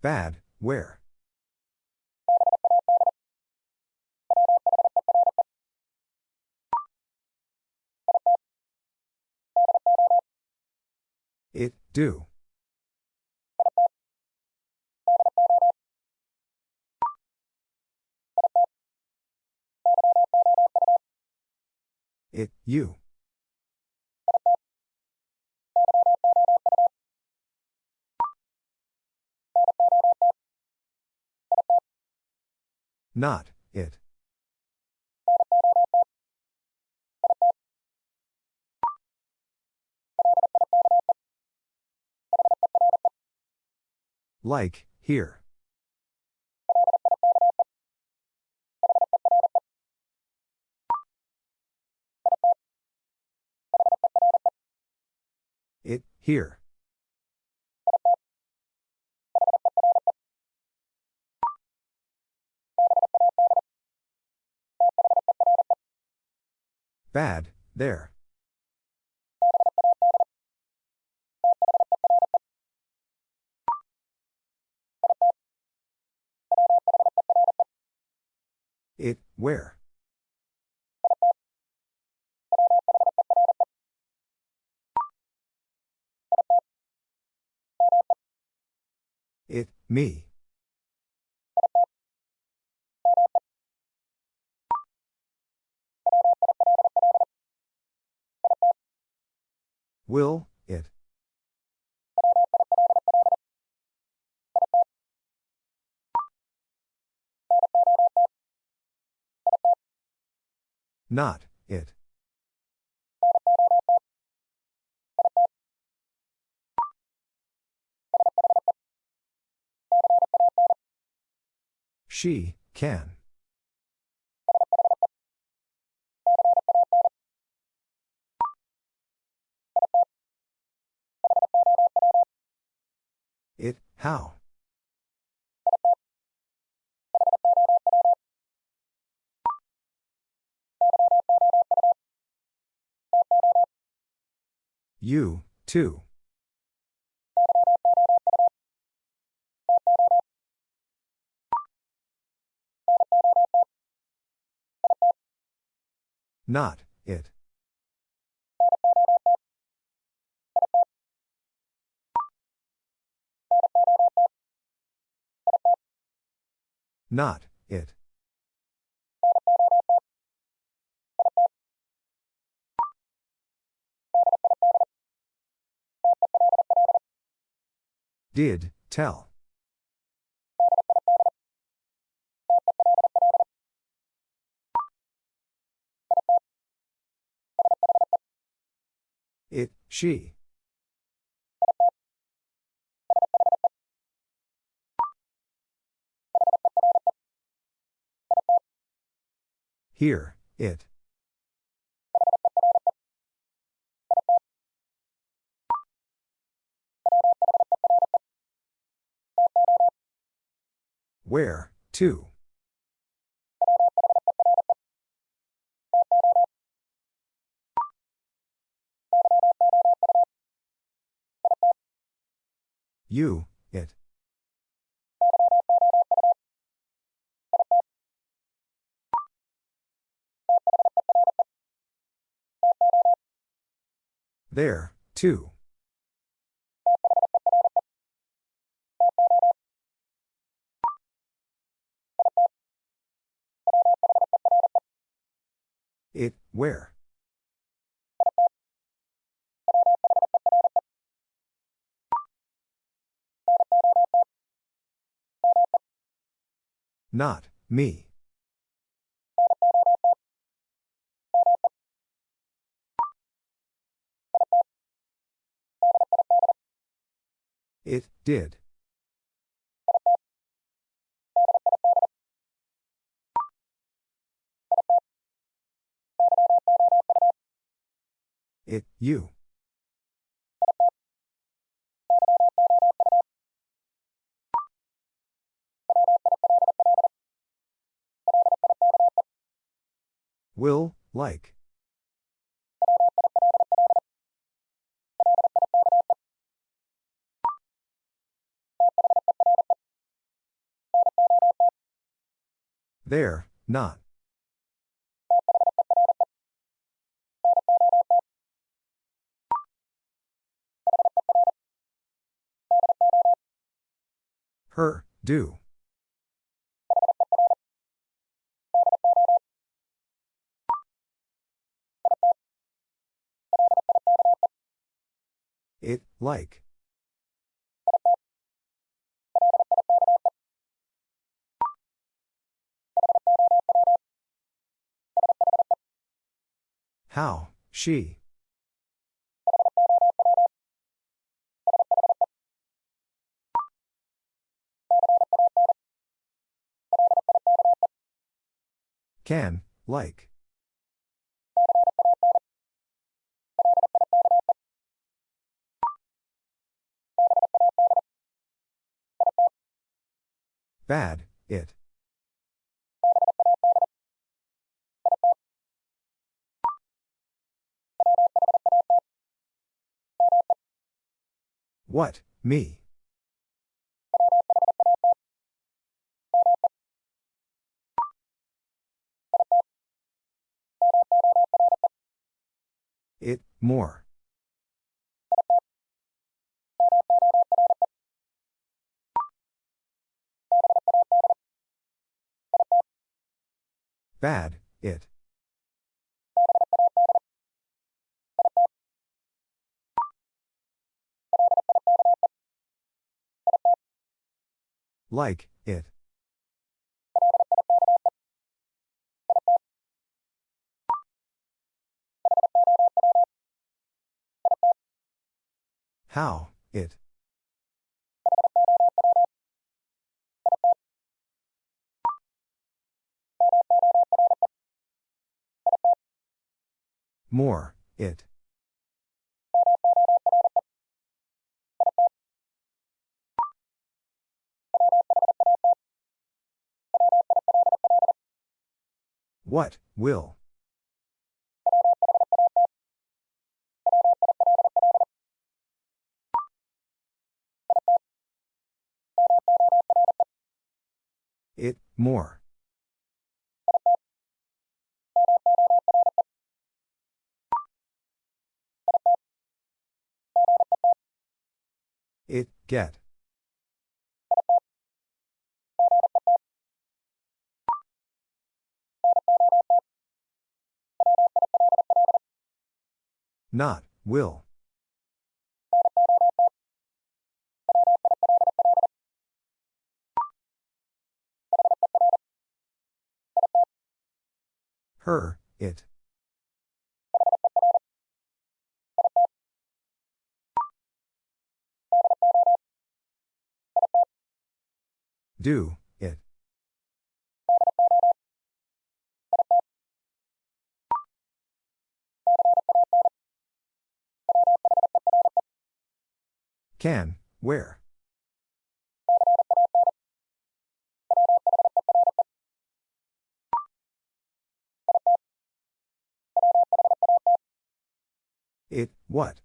Bad, where? It, do. It, you. Not, it. Like, here. It, here. Bad, there. It, where? It, me. Will, it. Not, it. She, can. It, how? You, too. Not, it. Not, it. Did, tell. It, she. Here, it. Where, to? You, There, too. It, where? Not, me. It, did. It, you. Will, like. There, not. Her, do. It, like. How, she. Can, like. Bad, it. What, me? It, more. Bad, it. Like, it. How, it. More, it. What, will? It, more. It, get. Not, will. Her, it. Do, Can, where? It, what?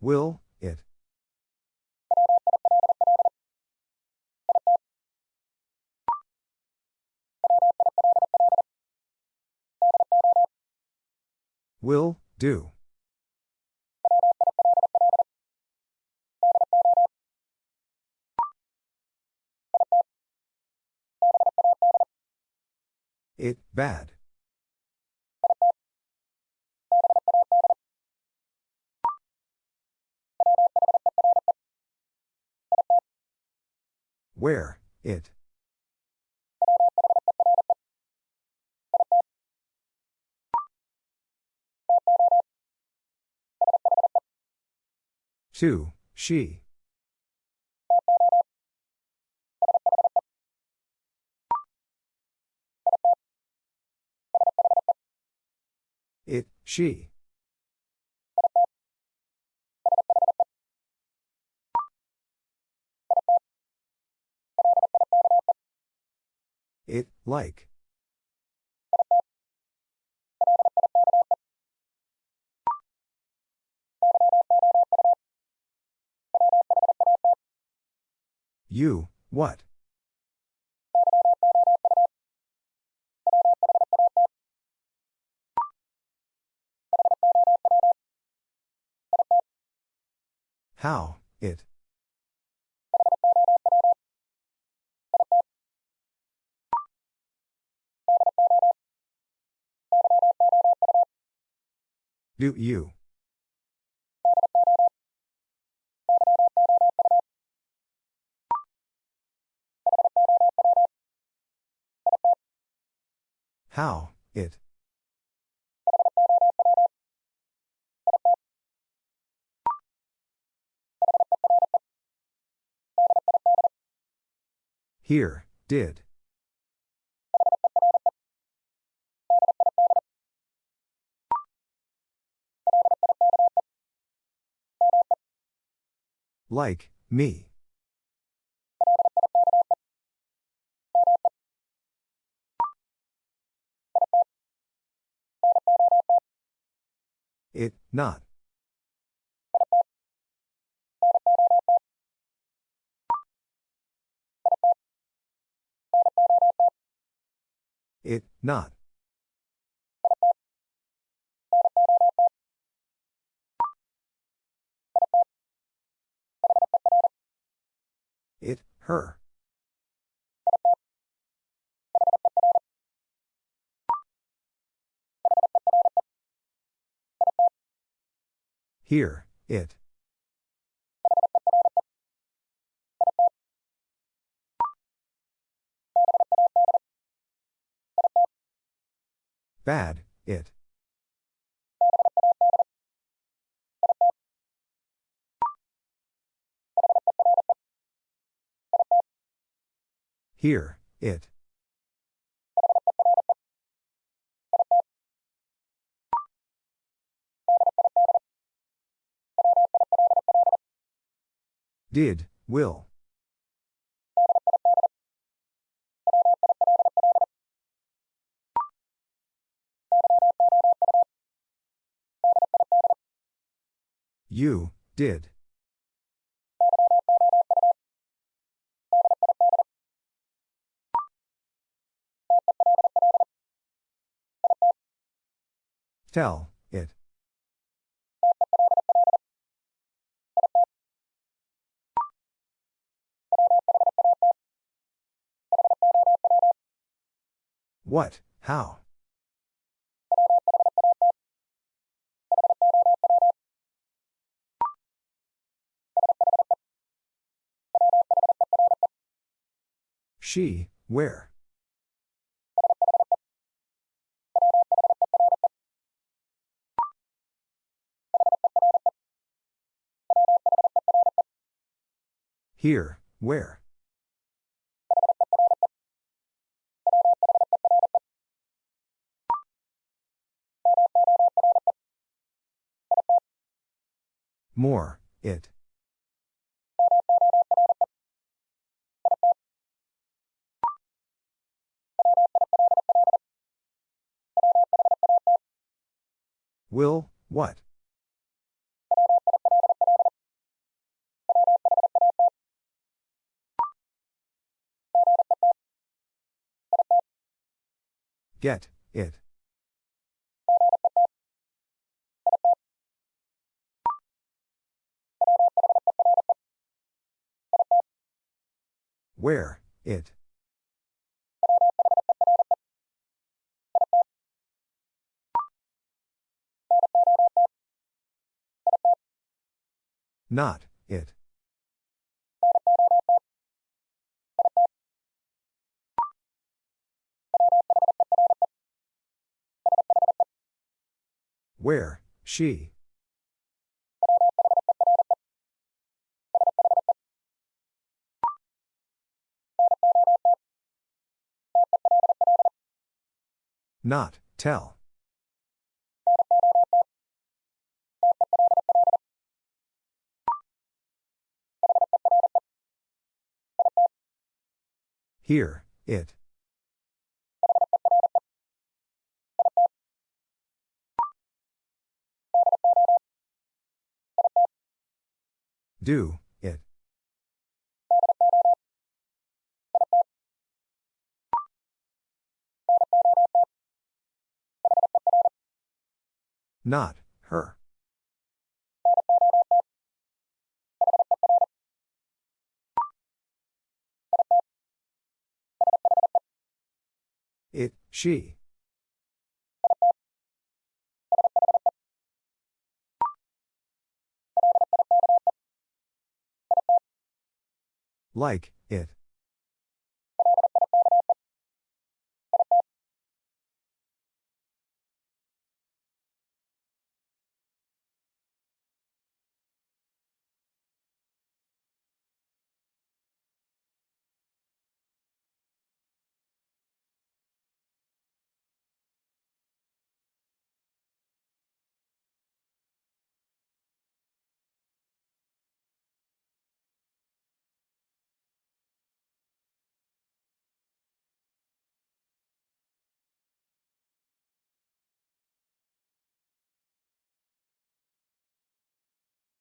Will, Will, do. It, bad. Where, it. Two, she. It, she. It, like. You, what? How, it. Do you? How, it. Here, did. Like, me. It, not. It, not. Her. Here, it. Bad, it. Here, it. Did, will. You, did. Tell, it. What, how? She, where? Here, where? More, it. Will, what? Get, it. Where, it. Not, it. Where, she. Not, tell. Here, it. Do, it. Not, her. It, she. Like, it.